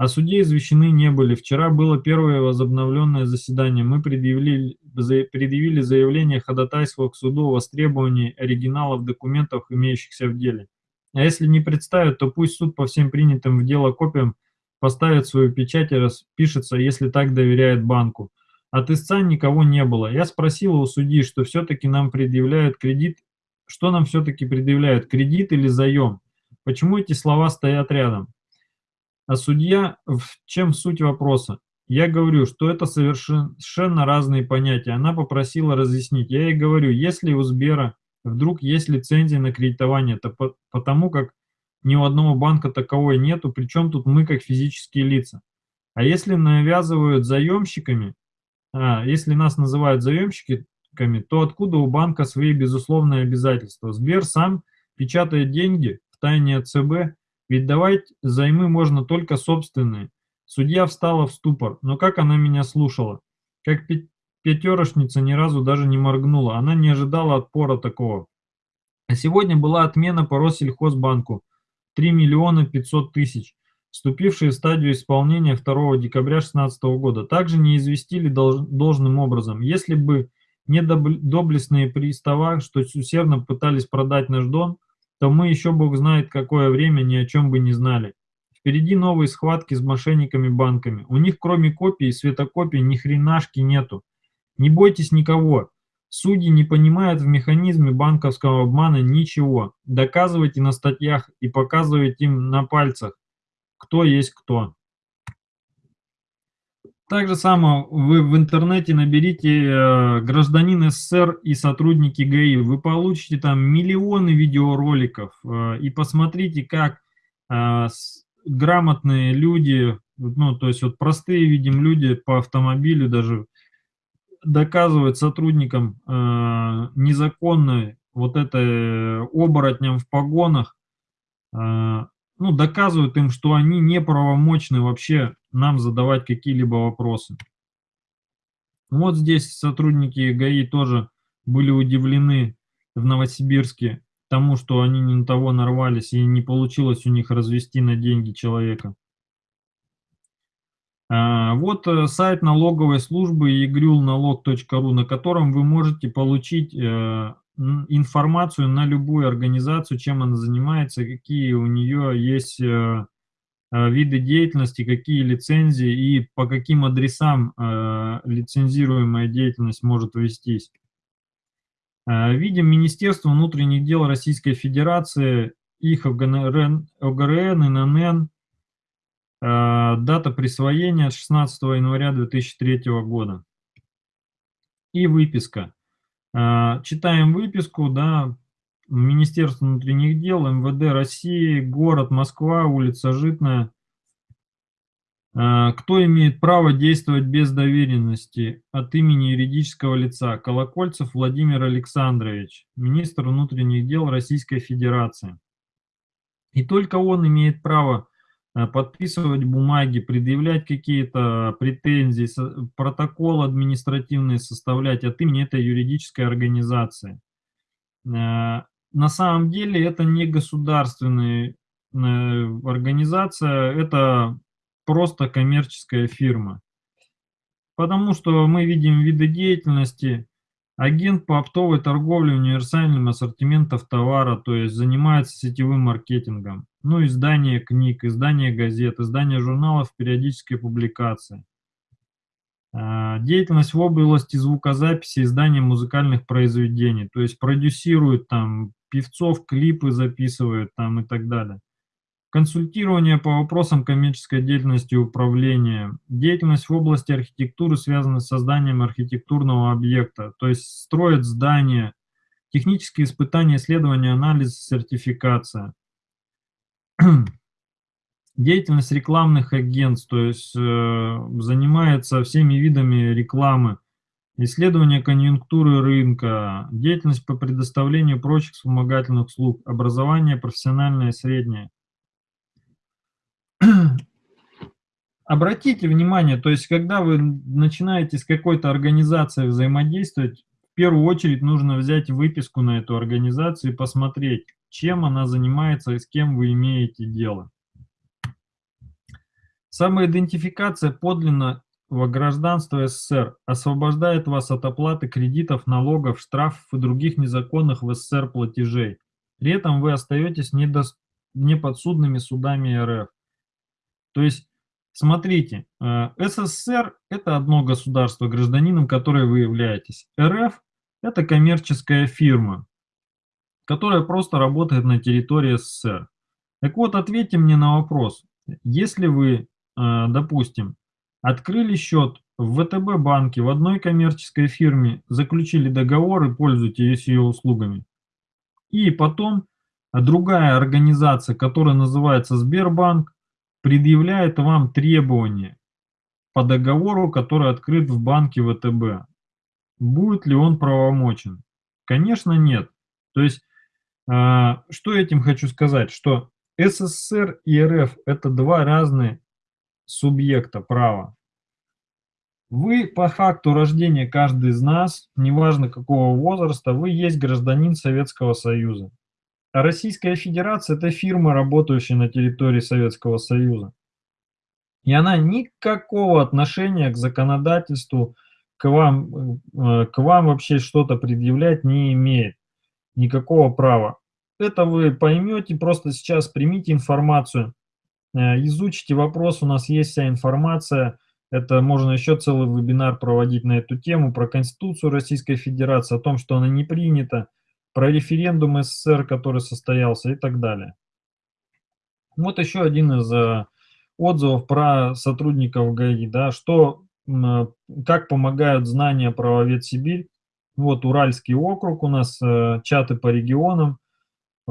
А судей извещены не были. Вчера было первое возобновленное заседание. Мы предъявили, предъявили заявление ходатайства к суду о востребовании оригиналов документов, имеющихся в деле. А если не представят, то пусть суд по всем принятым в дело копиям поставит свою печать и распишется, если так доверяет банку. От истца никого не было. Я спросила у судьи, что все-таки нам предъявляют кредит, что нам все-таки предъявляют, кредит или заем? Почему эти слова стоят рядом? А судья, в чем суть вопроса? Я говорю, что это совершенно разные понятия. Она попросила разъяснить. Я ей говорю, если у Сбера вдруг есть лицензия на кредитование, то по, потому как ни у одного банка таковой нету, причем тут мы как физические лица. А если навязывают заемщиками, а, если нас называют заемщиками, то откуда у банка свои безусловные обязательства? Сбер сам печатает деньги в тайне от ЦБ ведь давать займы можно только собственные. Судья встала в ступор, но как она меня слушала? Как пятерошница ни разу даже не моргнула, она не ожидала отпора такого. А сегодня была отмена по Россельхозбанку 3 миллиона 500 тысяч, вступившие в стадию исполнения 2 декабря 2016 года. Также не известили долж, должным образом. Если бы не доблестные пристава, что усердно пытались продать наш дом, то мы еще бог знает какое время ни о чем бы не знали. Впереди новые схватки с мошенниками-банками. У них кроме копий и светокопий ни хренашки нету. Не бойтесь никого. Судьи не понимают в механизме банковского обмана ничего. Доказывайте на статьях и показывайте им на пальцах, кто есть кто. Так же само вы в интернете наберите э, гражданин СССР и сотрудники ГАИ, вы получите там миллионы видеороликов э, и посмотрите, как э, грамотные люди, ну то есть вот простые, видим, люди по автомобилю даже доказывают сотрудникам незаконной вот это оборотням в погонах, ну, доказывают им, что они неправомочны вообще нам задавать какие-либо вопросы. Вот здесь сотрудники ГАИ тоже были удивлены в Новосибирске тому, что они не на того нарвались и не получилось у них развести на деньги человека. А, вот э, сайт налоговой службы egрюлналог.ру, на котором вы можете получить э, информацию на любую организацию, чем она занимается, какие у нее есть э, виды деятельности, какие лицензии и по каким адресам э, лицензируемая деятельность может вестись. Видим Министерство внутренних дел Российской Федерации, их ОГРН, ОГРН ИНН, дата присвоения 16 января 2003 года и выписка. Читаем выписку, да, Министерство внутренних дел, МВД России, город Москва, улица Житная. А, кто имеет право действовать без доверенности от имени юридического лица? Колокольцев Владимир Александрович, министр внутренних дел Российской Федерации. И только он имеет право Э, подписывать бумаги, предъявлять какие-то претензии, протокол административный составлять от имени этой юридической организации. Э, на самом деле это не государственная э, организация, это просто коммерческая фирма. Потому что мы видим виды деятельности, Агент по оптовой торговле универсальным ассортиментов товара, то есть занимается сетевым маркетингом. Ну, издание книг, издание газет, издание журналов, периодические публикации. А, деятельность в области звукозаписи, издания музыкальных произведений, то есть продюсирует там певцов, клипы записывает там и так далее. Консультирование по вопросам коммерческой деятельности управления. Деятельность в области архитектуры связана с созданием архитектурного объекта, то есть строят здания, технические испытания, исследования, анализ, сертификация. Деятельность рекламных агентств, то есть э, занимается всеми видами рекламы, исследование конъюнктуры рынка, деятельность по предоставлению прочих вспомогательных услуг, образование профессиональное среднее. обратите внимание, то есть когда вы начинаете с какой-то организацией взаимодействовать, в первую очередь нужно взять выписку на эту организацию и посмотреть, чем она занимается и с кем вы имеете дело. Самоидентификация подлинного гражданства СССР освобождает вас от оплаты кредитов, налогов, штрафов и других незаконных в СССР платежей. При этом вы остаетесь недос... неподсудными судами РФ. То есть, смотрите, э, СССР – это одно государство, гражданином которое вы являетесь. РФ – это коммерческая фирма, которая просто работает на территории СССР. Так вот, ответьте мне на вопрос. Если вы Э, допустим, открыли счет в ВТБ банке в одной коммерческой фирме, заключили договор и пользуетесь ее услугами. И потом другая организация, которая называется Сбербанк, предъявляет вам требования по договору, который открыт в банке ВТБ. Будет ли он правомочен? Конечно, нет. То есть, э, что этим хочу сказать? Что СССР и РФ – это два разные субъекта права. Вы по факту рождения каждый из нас, неважно какого возраста, вы есть гражданин Советского Союза. А Российская Федерация – это фирма, работающая на территории Советского Союза. И она никакого отношения к законодательству, к вам, э, к вам вообще что-то предъявлять не имеет. Никакого права. Это вы поймете, просто сейчас примите информацию, изучите вопрос, у нас есть вся информация. Это можно еще целый вебинар проводить на эту тему, про Конституцию Российской Федерации, о том, что она не принята, про референдум СССР, который состоялся и так далее. Вот еще один из э, отзывов про сотрудников ГАИ, да, что, как помогают знания правовед Сибирь. Вот Уральский округ у нас, э, чаты по регионам,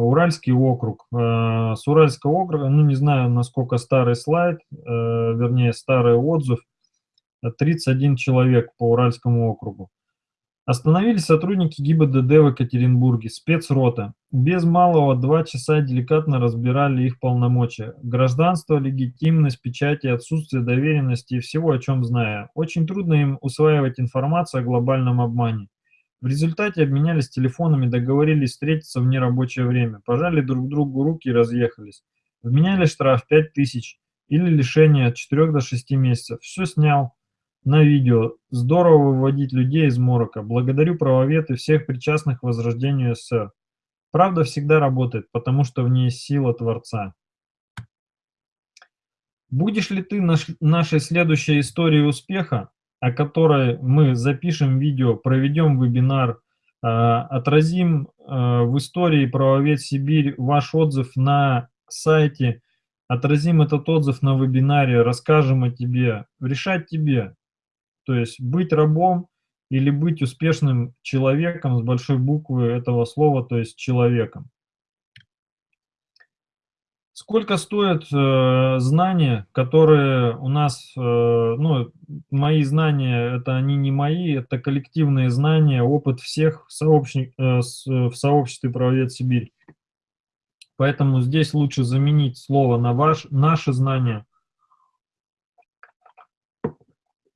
Уральский округ. Э, с Уральского округа, ну не знаю, насколько старый слайд, э, вернее старый отзыв, 31 человек по Уральскому округу. Остановились сотрудники ГИБДД в Екатеринбурге, спецрота. Без малого два часа деликатно разбирали их полномочия. Гражданство, легитимность, печати, отсутствие доверенности и всего, о чем знаю. Очень трудно им усваивать информацию о глобальном обмане. В результате обменялись телефонами, договорились встретиться в нерабочее время, пожали друг другу руки и разъехались. Вменяли штраф 5000 или лишение от 4 до 6 месяцев. Все снял на видео. Здорово выводить людей из морока. Благодарю правовед и всех причастных к возрождению СССР. Правда всегда работает, потому что в ней сила Творца. Будешь ли ты наш, нашей следующей историей успеха? О которой мы запишем видео, проведем вебинар, а, отразим а, в истории «Правовед Сибирь» ваш отзыв на сайте, отразим этот отзыв на вебинаре, расскажем о тебе, решать тебе. То есть быть рабом или быть успешным человеком с большой буквы этого слова, то есть человеком. Сколько стоят э, знания, которые у нас, э, ну, мои знания, это они не мои, это коллективные знания, опыт всех сообщник, э, с, в сообществе «Правовед Сибирь». Поэтому здесь лучше заменить слово на ваш, наши знания.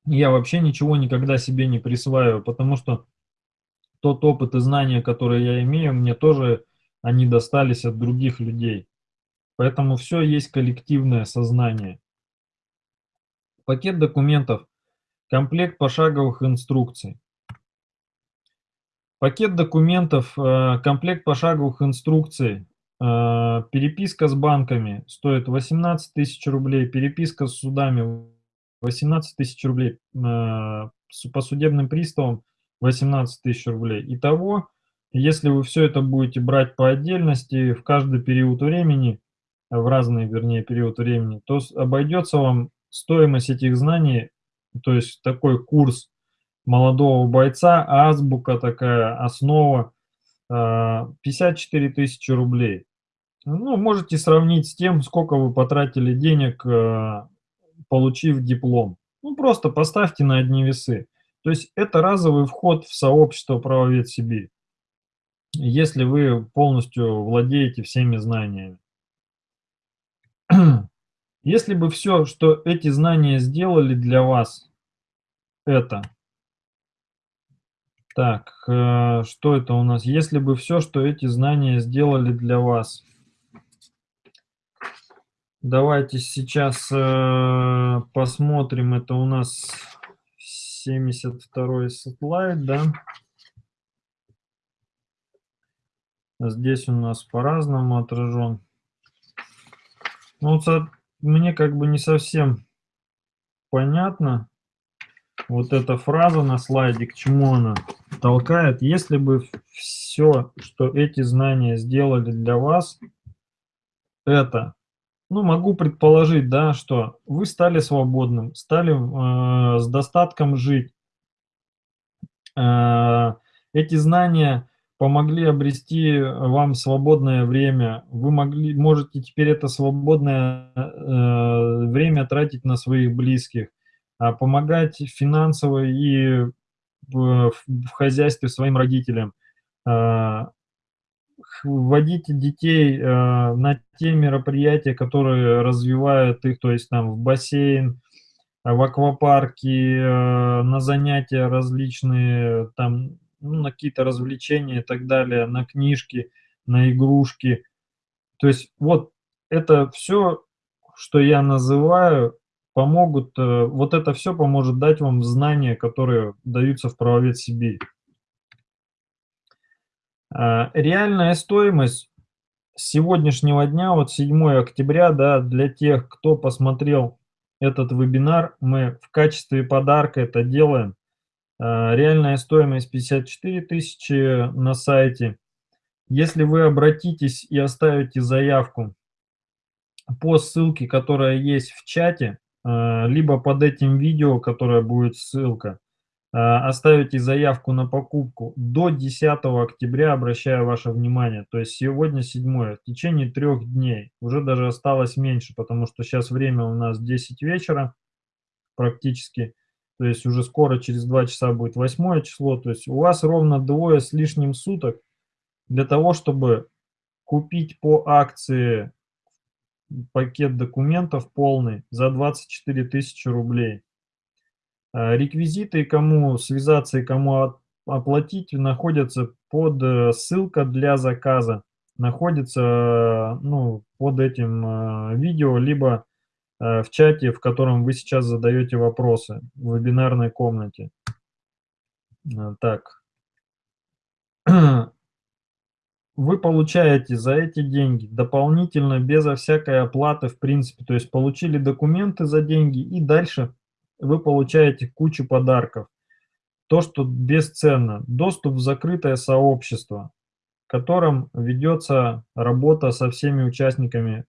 Я вообще ничего никогда себе не присваиваю, потому что тот опыт и знания, которые я имею, мне тоже они достались от других людей. Поэтому все есть коллективное сознание. Пакет документов. Комплект пошаговых инструкций. Пакет документов, э, комплект пошаговых инструкций, э, переписка с банками стоит 18 тысяч рублей, переписка с судами 18 тысяч рублей, э, по судебным приставам 18 тысяч рублей. Итого, если вы все это будете брать по отдельности, в каждый период времени, в разный, вернее, период времени, то обойдется вам стоимость этих знаний, то есть такой курс молодого бойца, азбука такая, основа, 54 а, тысячи рублей. Ну, можете сравнить с тем, сколько вы потратили денег, а, получив диплом. Ну, просто поставьте на одни весы. То есть это разовый вход в сообщество правовед Сибирь, если вы полностью владеете всеми знаниями. Если бы все, что эти знания сделали для вас, это. Так, э, что это у нас? Если бы все, что эти знания сделали для вас. Давайте сейчас э, посмотрим. Это у нас 72 слайд, да? Здесь у нас по-разному отражен. Ну, вот мне как бы не совсем понятно вот эта фраза на слайде, к чему она толкает. Если бы все, что эти знания сделали для вас, это, ну, могу предположить, да, что вы стали свободным, стали э, с достатком жить. Э, эти знания помогли обрести вам свободное время. Вы могли, можете теперь это свободное э, время тратить на своих близких, а помогать финансово и в, в хозяйстве своим родителям, э, вводить детей э, на те мероприятия, которые развивают их, то есть там в бассейн, в аквапарке, э, на занятия различные, там ну, на какие-то развлечения и так далее, на книжки, на игрушки. То есть вот это все, что я называю, помогут, э, вот это все поможет дать вам знания, которые даются в правовед Сибирь. А, реальная стоимость сегодняшнего дня, вот 7 октября, да, для тех, кто посмотрел этот вебинар, мы в качестве подарка это делаем. А, реальная стоимость 54 тысячи на сайте. Если вы обратитесь и оставите заявку по ссылке, которая есть в чате, а, либо под этим видео, которое будет ссылка, а, оставите заявку на покупку до 10 октября, обращаю ваше внимание, то есть сегодня 7, в течение трех дней, уже даже осталось меньше, потому что сейчас время у нас 10 вечера практически, то есть уже скоро, через 2 часа будет 8 число, то есть у вас ровно двое с лишним суток для того, чтобы купить по акции пакет документов полный за 24 тысячи рублей. А, реквизиты, кому связаться и кому оплатить, находятся под э, ссылка для заказа, находится ну, под этим э, видео, либо Э, в чате, в котором вы сейчас задаете вопросы в вебинарной комнате. Э, так. Вы получаете за эти деньги дополнительно, безо всякой оплаты, в принципе, то есть получили документы за деньги и дальше вы получаете кучу подарков. То, что бесценно. Доступ в закрытое сообщество, в котором ведется работа со всеми участниками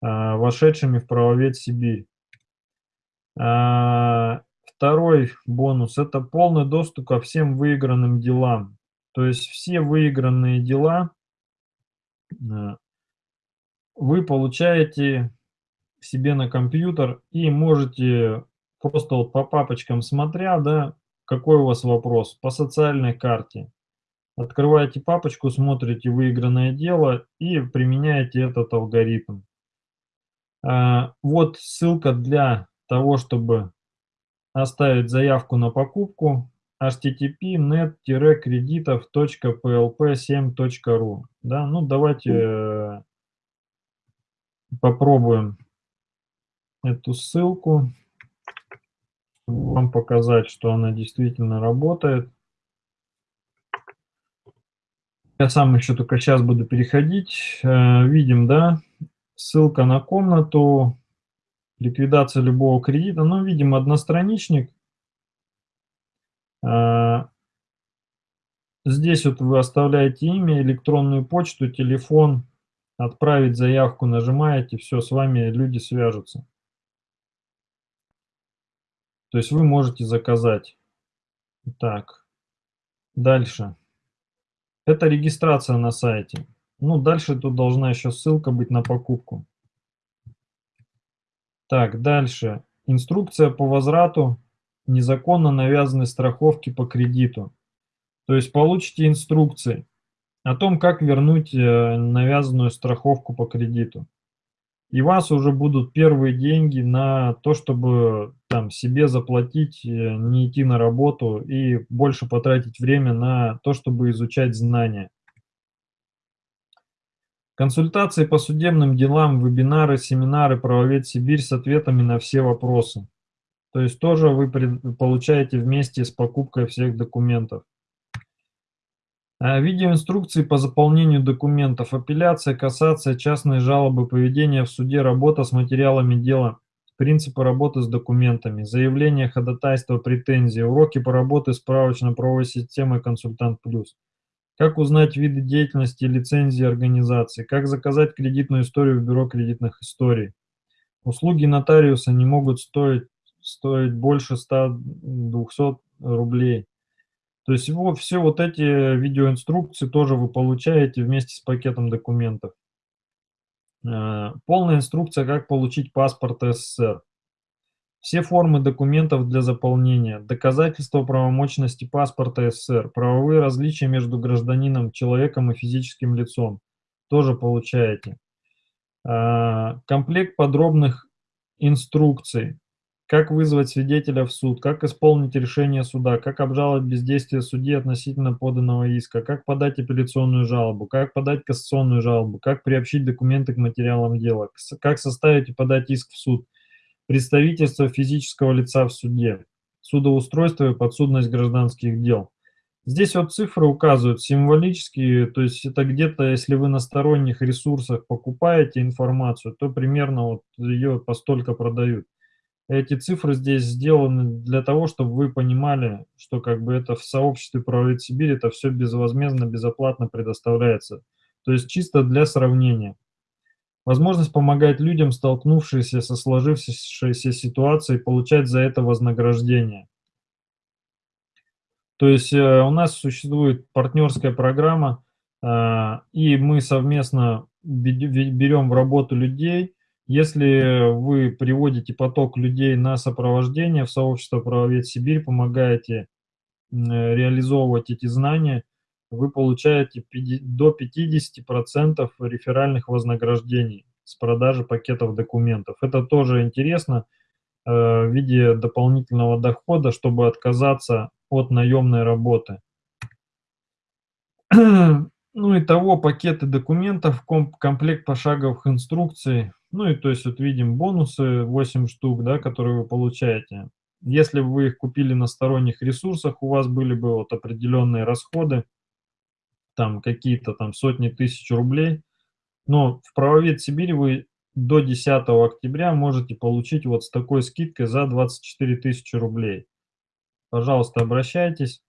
вошедшими в правовед Сибирь. А, второй бонус – это полный доступ ко всем выигранным делам. То есть все выигранные дела а, вы получаете себе на компьютер и можете просто вот по папочкам смотря, да, какой у вас вопрос по социальной карте. Открываете папочку, смотрите выигранное дело и применяете этот алгоритм. А, вот ссылка для того, чтобы оставить заявку на покупку http net-кредитов.plp7.ru да, ну давайте э, попробуем эту ссылку вам показать, что она действительно работает. Я сам еще только сейчас буду переходить. Э, видим, да, ссылка на комнату, ликвидация любого кредита. Ну, видим одностраничник. А, здесь вот вы оставляете имя, электронную почту, телефон, отправить заявку нажимаете, все, с вами люди свяжутся. То есть вы можете заказать. Так, дальше. Это регистрация на сайте. Ну, дальше тут должна еще ссылка быть на покупку. Так, дальше. Инструкция по возврату незаконно навязанной страховки по кредиту. То есть получите инструкции о том, как вернуть э, навязанную страховку по кредиту. и у вас уже будут первые деньги на то, чтобы там себе заплатить, э, не идти на работу и больше потратить время на то, чтобы изучать знания. Консультации по судебным делам, вебинары, семинары «Правовед Сибирь» с ответами на все вопросы. То есть тоже вы получаете вместе с покупкой всех документов. А, видеоинструкции по заполнению документов, апелляция, кассация, частные жалобы, поведение в суде, работа с материалами дела, принципы работы с документами, заявление, ходатайство, претензии, уроки по работе с справочно-правовой системой «Консультант Плюс». Как узнать виды деятельности и лицензии организации, как заказать кредитную историю в бюро кредитных историй. Услуги нотариуса не могут стоить стоить больше 100-200 рублей. То есть его, все вот эти видеоинструкции тоже вы получаете вместе с пакетом документов. Э, полная инструкция, как получить паспорт СССР. Все формы документов для заполнения, доказательства правомочности паспорта СССР, правовые различия между гражданином, человеком и физическим лицом. Тоже получаете. Э, комплект подробных инструкций. Как вызвать свидетеля в суд, как исполнить решение суда, как обжаловать бездействие судьи относительно поданного иска, как подать апелляционную жалобу, как подать кассационную жалобу, как приобщить документы к материалам дела, как составить и подать иск в суд, представительство физического лица в суде, судоустройство и подсудность гражданских дел. Здесь вот цифры указывают символические, то есть это где-то, если вы на сторонних ресурсах покупаете информацию, то примерно вот ее постолько продают. Эти цифры здесь сделаны для того, чтобы вы понимали, что как бы это в сообществе правовед Сибирь это все безвозмездно, безоплатно предоставляется. То есть чисто для сравнения. Возможность помогать людям, столкнувшимся со сложившейся ситуацией, получать за это вознаграждение. То есть э, у нас существует партнерская программа, э, и мы совместно берем в работу людей, если вы приводите поток людей на сопровождение в сообщество «Правовед Сибирь», помогаете реализовывать эти знания, вы получаете до 50% реферальных вознаграждений с продажи пакетов документов. Это тоже интересно э, в виде дополнительного дохода, чтобы отказаться от наемной работы. Ну и того пакеты документов, комплект пошаговых инструкций, ну и то есть вот видим бонусы 8 штук, да, которые вы получаете. Если бы вы их купили на сторонних ресурсах, у вас были бы вот определенные расходы, там какие-то там сотни тысяч рублей. Но в правовед Сибирь вы до 10 октября можете получить вот с такой скидкой за 24 тысячи рублей. Пожалуйста, обращайтесь.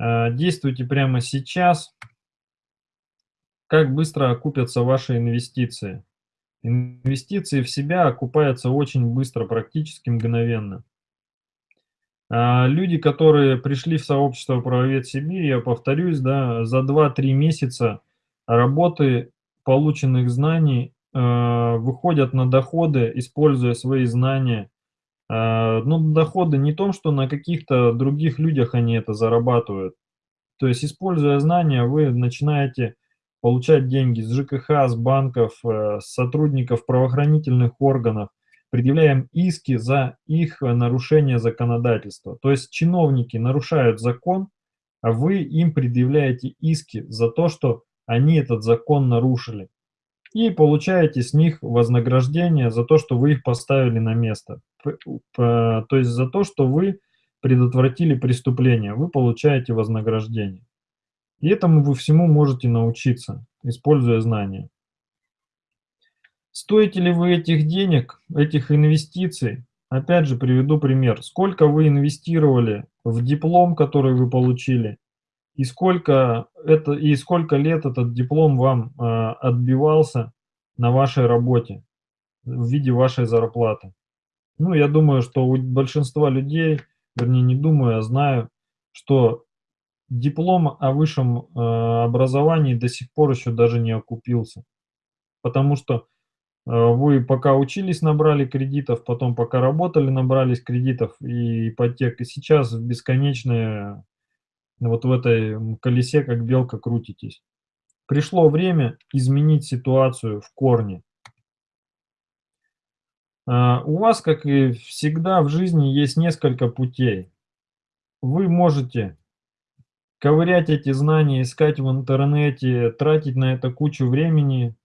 Э, действуйте прямо сейчас. Как быстро окупятся ваши инвестиции? Инвестиции в себя окупаются очень быстро, практически мгновенно. А люди, которые пришли в сообщество «Правовед Сибирь», я повторюсь, да, за 2-3 месяца работы полученных знаний э, выходят на доходы, используя свои знания. Э, ну, доходы не том, что на каких-то других людях они это зарабатывают. То есть, используя знания, вы начинаете получать деньги с ЖКХ, с банков, э, с сотрудников правоохранительных органов, предъявляем иски за их нарушение законодательства. То есть чиновники нарушают закон, а вы им предъявляете иски за то, что они этот закон нарушили. И получаете с них вознаграждение за то, что вы их поставили на место. То есть за то, что вы предотвратили преступление, вы получаете вознаграждение. И этому вы всему можете научиться, используя знания. Стоите ли вы этих денег, этих инвестиций? Опять же приведу пример. Сколько вы инвестировали в диплом, который вы получили, и сколько, это, и сколько лет этот диплом вам э, отбивался на вашей работе в виде вашей зарплаты. Ну, я думаю, что у большинства людей, вернее, не думаю, а знаю, что диплом о высшем э, образовании до сих пор еще даже не окупился. Потому что вы пока учились, набрали кредитов, потом пока работали, набрались кредитов и ипотек, и сейчас бесконечное вот в этой колесе, как белка, крутитесь. Пришло время изменить ситуацию в корне. А, у вас, как и всегда в жизни, есть несколько путей. Вы можете ковырять эти знания, искать в интернете, тратить на это кучу времени.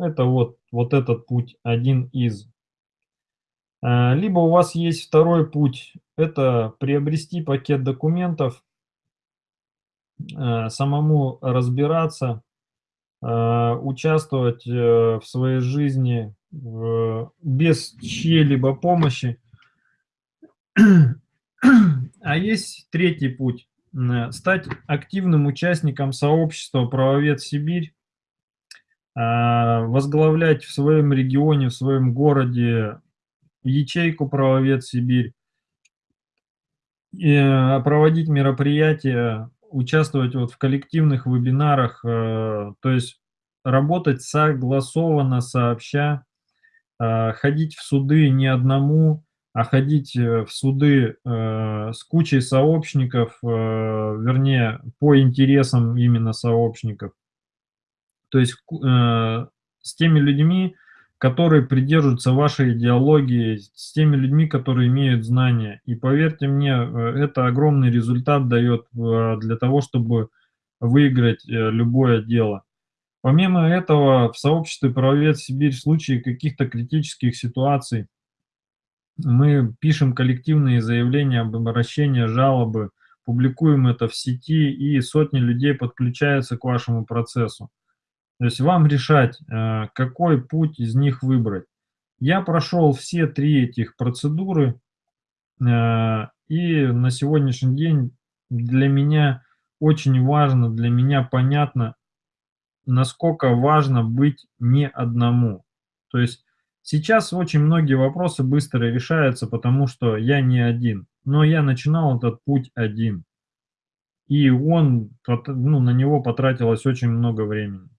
Это вот, вот этот путь, один из. А, либо у вас есть второй путь, это приобрести пакет документов, а, самому разбираться, участвовать э, в своей жизни без чьей-либо помощи. А есть третий путь – стать активным участником сообщества «Правовед Сибирь», а, возглавлять в своем регионе, в своем городе ячейку «Правовед Сибирь», и э, проводить мероприятия, участвовать вот в коллективных вебинарах, э, то есть работать согласованно, сообща, ходить в суды не одному, а ходить э, в суды э, с кучей сообщников, э, вернее, по интересам именно сообщников. То есть с теми людьми, которые придерживаются вашей идеологии, с теми людьми, которые имеют знания. И поверьте мне, это огромный результат дает для того, чтобы выиграть любое дело. Помимо этого, в сообществе «Правовед Сибирь» в случае каких-то критических ситуаций мы пишем коллективные заявления об обращении, жалобы, публикуем это в сети, и сотни людей подключаются к вашему процессу. То есть вам решать, э, какой путь из них выбрать. Я прошел все три этих процедуры, э, и на сегодняшний день для меня очень важно, для меня понятно, насколько важно быть не одному. То есть сейчас очень многие вопросы быстро решаются, потому что я не один. Но я начинал этот путь один. И он, ну, на него потратилось очень много времени.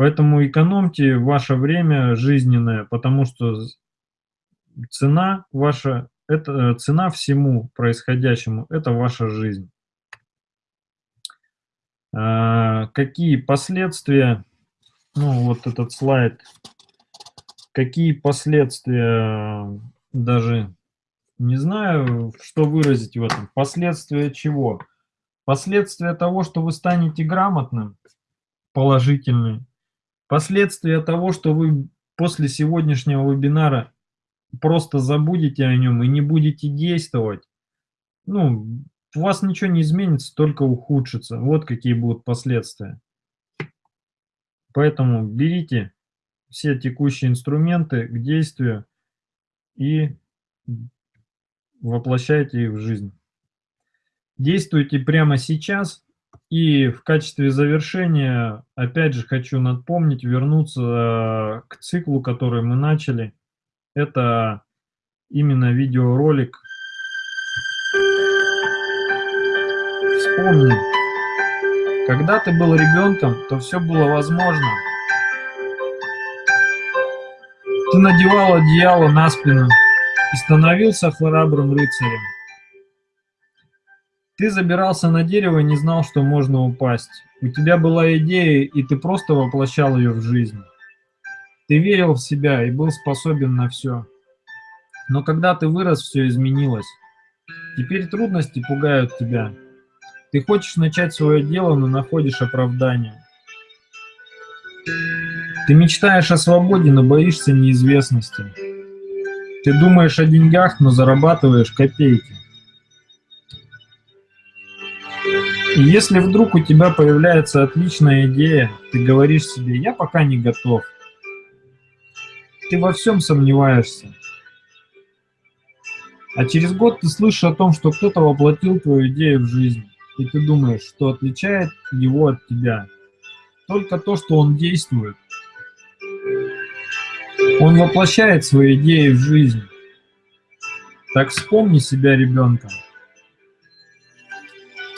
Поэтому экономьте ваше время жизненное, потому что цена ваша, это цена всему происходящему, это ваша жизнь. А, какие последствия, ну вот этот слайд, какие последствия, даже не знаю, что выразить в этом. Последствия чего? Последствия того, что вы станете грамотным, положительные. Последствия того, что вы после сегодняшнего вебинара просто забудете о нем и не будете действовать. Ну, у вас ничего не изменится, только ухудшится. Вот какие будут последствия. Поэтому берите все текущие инструменты к действию и воплощайте их в жизнь. Действуйте прямо сейчас. И в качестве завершения, опять же, хочу напомнить, вернуться к циклу, который мы начали. Это именно видеоролик Вспомни, когда ты был ребенком, то все было возможно. Ты надевал одеяло на спину и становился храбрым рыцарем. Ты забирался на дерево и не знал, что можно упасть. У тебя была идея, и ты просто воплощал ее в жизнь. Ты верил в себя и был способен на все. Но когда ты вырос, все изменилось. Теперь трудности пугают тебя. Ты хочешь начать свое дело, но находишь оправдание. Ты мечтаешь о свободе, но боишься неизвестности. Ты думаешь о деньгах, но зарабатываешь копейки. И если вдруг у тебя появляется отличная идея, ты говоришь себе, я пока не готов. Ты во всем сомневаешься. А через год ты слышишь о том, что кто-то воплотил твою идею в жизнь и ты думаешь, что отличает его от тебя? Только то, что он действует. Он воплощает свои идеи в жизнь. Так вспомни себя ребенком.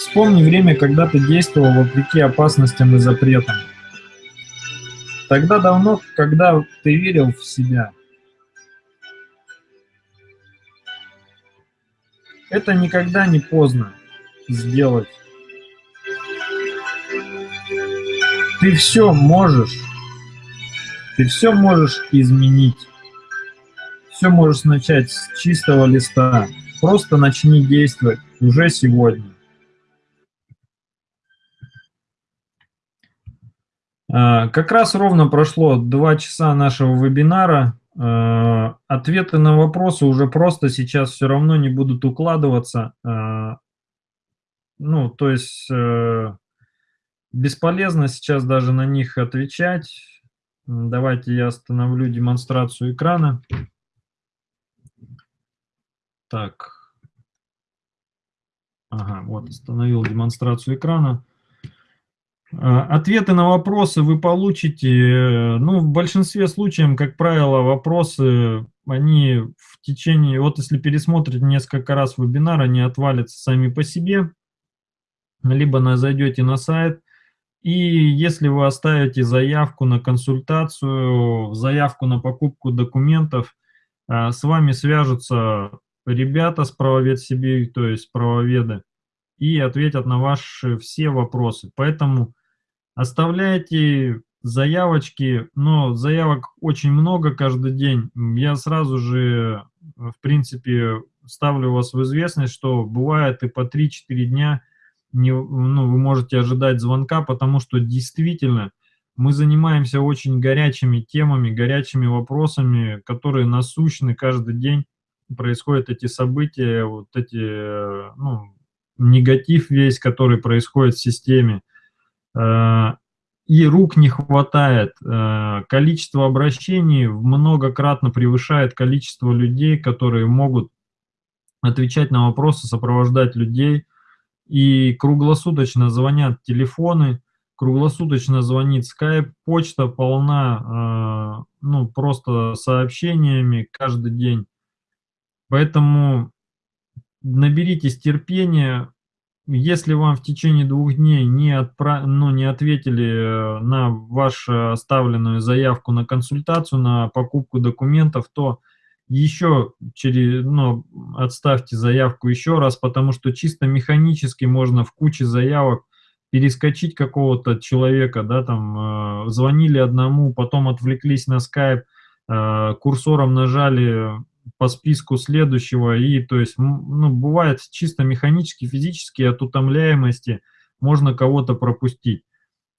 Вспомни время, когда ты действовал вопреки опасностям и запретам. Тогда давно, когда ты верил в себя. Это никогда не поздно сделать. Ты все можешь. Ты все можешь изменить. все можешь начать с чистого листа. Просто начни действовать уже сегодня. А, как раз ровно прошло два часа нашего вебинара. А, ответы на вопросы уже просто сейчас все равно не будут укладываться. А, ну, то есть э, бесполезно сейчас даже на них отвечать. Давайте я остановлю демонстрацию экрана. Так. Ага, вот, остановил демонстрацию экрана. А, ответы на вопросы вы получите, э, ну, в большинстве случаев, как правило, вопросы, они в течение, вот если пересмотрите несколько раз вебинар, они отвалятся сами по себе, либо на, зайдете на сайт, и если вы оставите заявку на консультацию, заявку на покупку документов, а, с вами свяжутся ребята с правовед Сибирь, то есть правоведы, и ответят на ваши все вопросы. Поэтому Оставляйте заявочки, но заявок очень много каждый день. Я сразу же, в принципе, ставлю вас в известность, что бывает и по 3-4 дня не, ну, вы можете ожидать звонка, потому что действительно мы занимаемся очень горячими темами, горячими вопросами, которые насущны каждый день. Происходят эти события, вот эти, ну, негатив весь, который происходит в системе. И рук не хватает, э, количество обращений многократно превышает количество людей, которые могут отвечать на вопросы, сопровождать людей, и круглосуточно звонят телефоны, круглосуточно звонит скайп, почта полна, э, ну, просто сообщениями каждый день. Поэтому наберитесь терпения, если вам в течение двух дней не, отправ... ну, не ответили э, на вашу оставленную заявку на консультацию, на покупку документов, то еще через, ну, отставьте заявку еще раз, потому что чисто механически можно в куче заявок перескочить какого-то человека, да, там, э, звонили одному, потом отвлеклись на скайп, э, курсором нажали по списку следующего, и то есть, ну, бывает чисто механически, физически от утомляемости можно кого-то пропустить.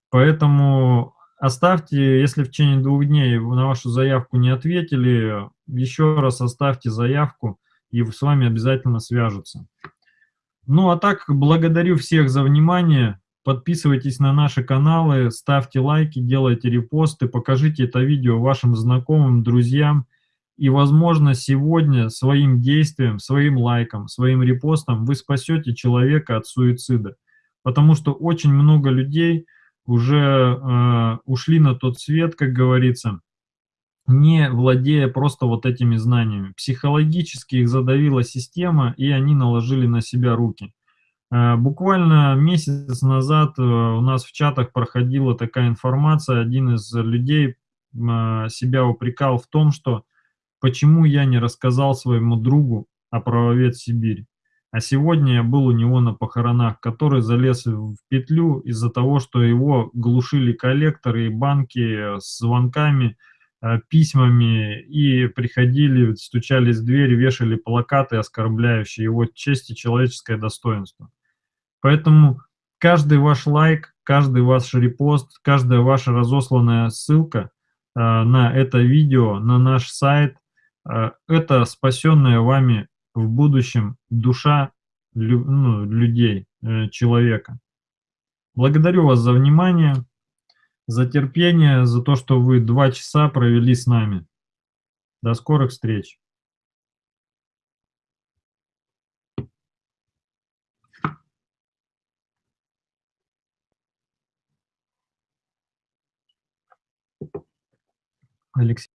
Поэтому оставьте, если в течение двух дней на вашу заявку не ответили, еще раз оставьте заявку, и с вами обязательно свяжутся. Ну, а так, благодарю всех за внимание. Подписывайтесь на наши каналы, ставьте лайки, делайте репосты, покажите это видео вашим знакомым, друзьям. И, возможно, сегодня своим действием, своим лайком, своим репостом вы спасете человека от суицида. Потому что очень много людей уже э, ушли на тот свет, как говорится, не владея просто вот этими знаниями. Психологически их задавила система, и они наложили на себя руки. Э, буквально месяц назад э, у нас в чатах проходила такая информация, один из людей э, себя упрекал в том, что почему я не рассказал своему другу о правовед Сибирь. А сегодня я был у него на похоронах, который залез в петлю из-за того, что его глушили коллекторы и банки с звонками, э, письмами, и приходили, стучались в дверь, вешали плакаты, оскорбляющие его честь и человеческое достоинство. Поэтому каждый ваш лайк, каждый ваш репост, каждая ваша разосланная ссылка э, на это видео, на наш сайт, это спасенная вами в будущем душа ну, людей, э, человека. Благодарю вас за внимание, за терпение, за то, что вы два часа провели с нами. До скорых встреч. Алексей.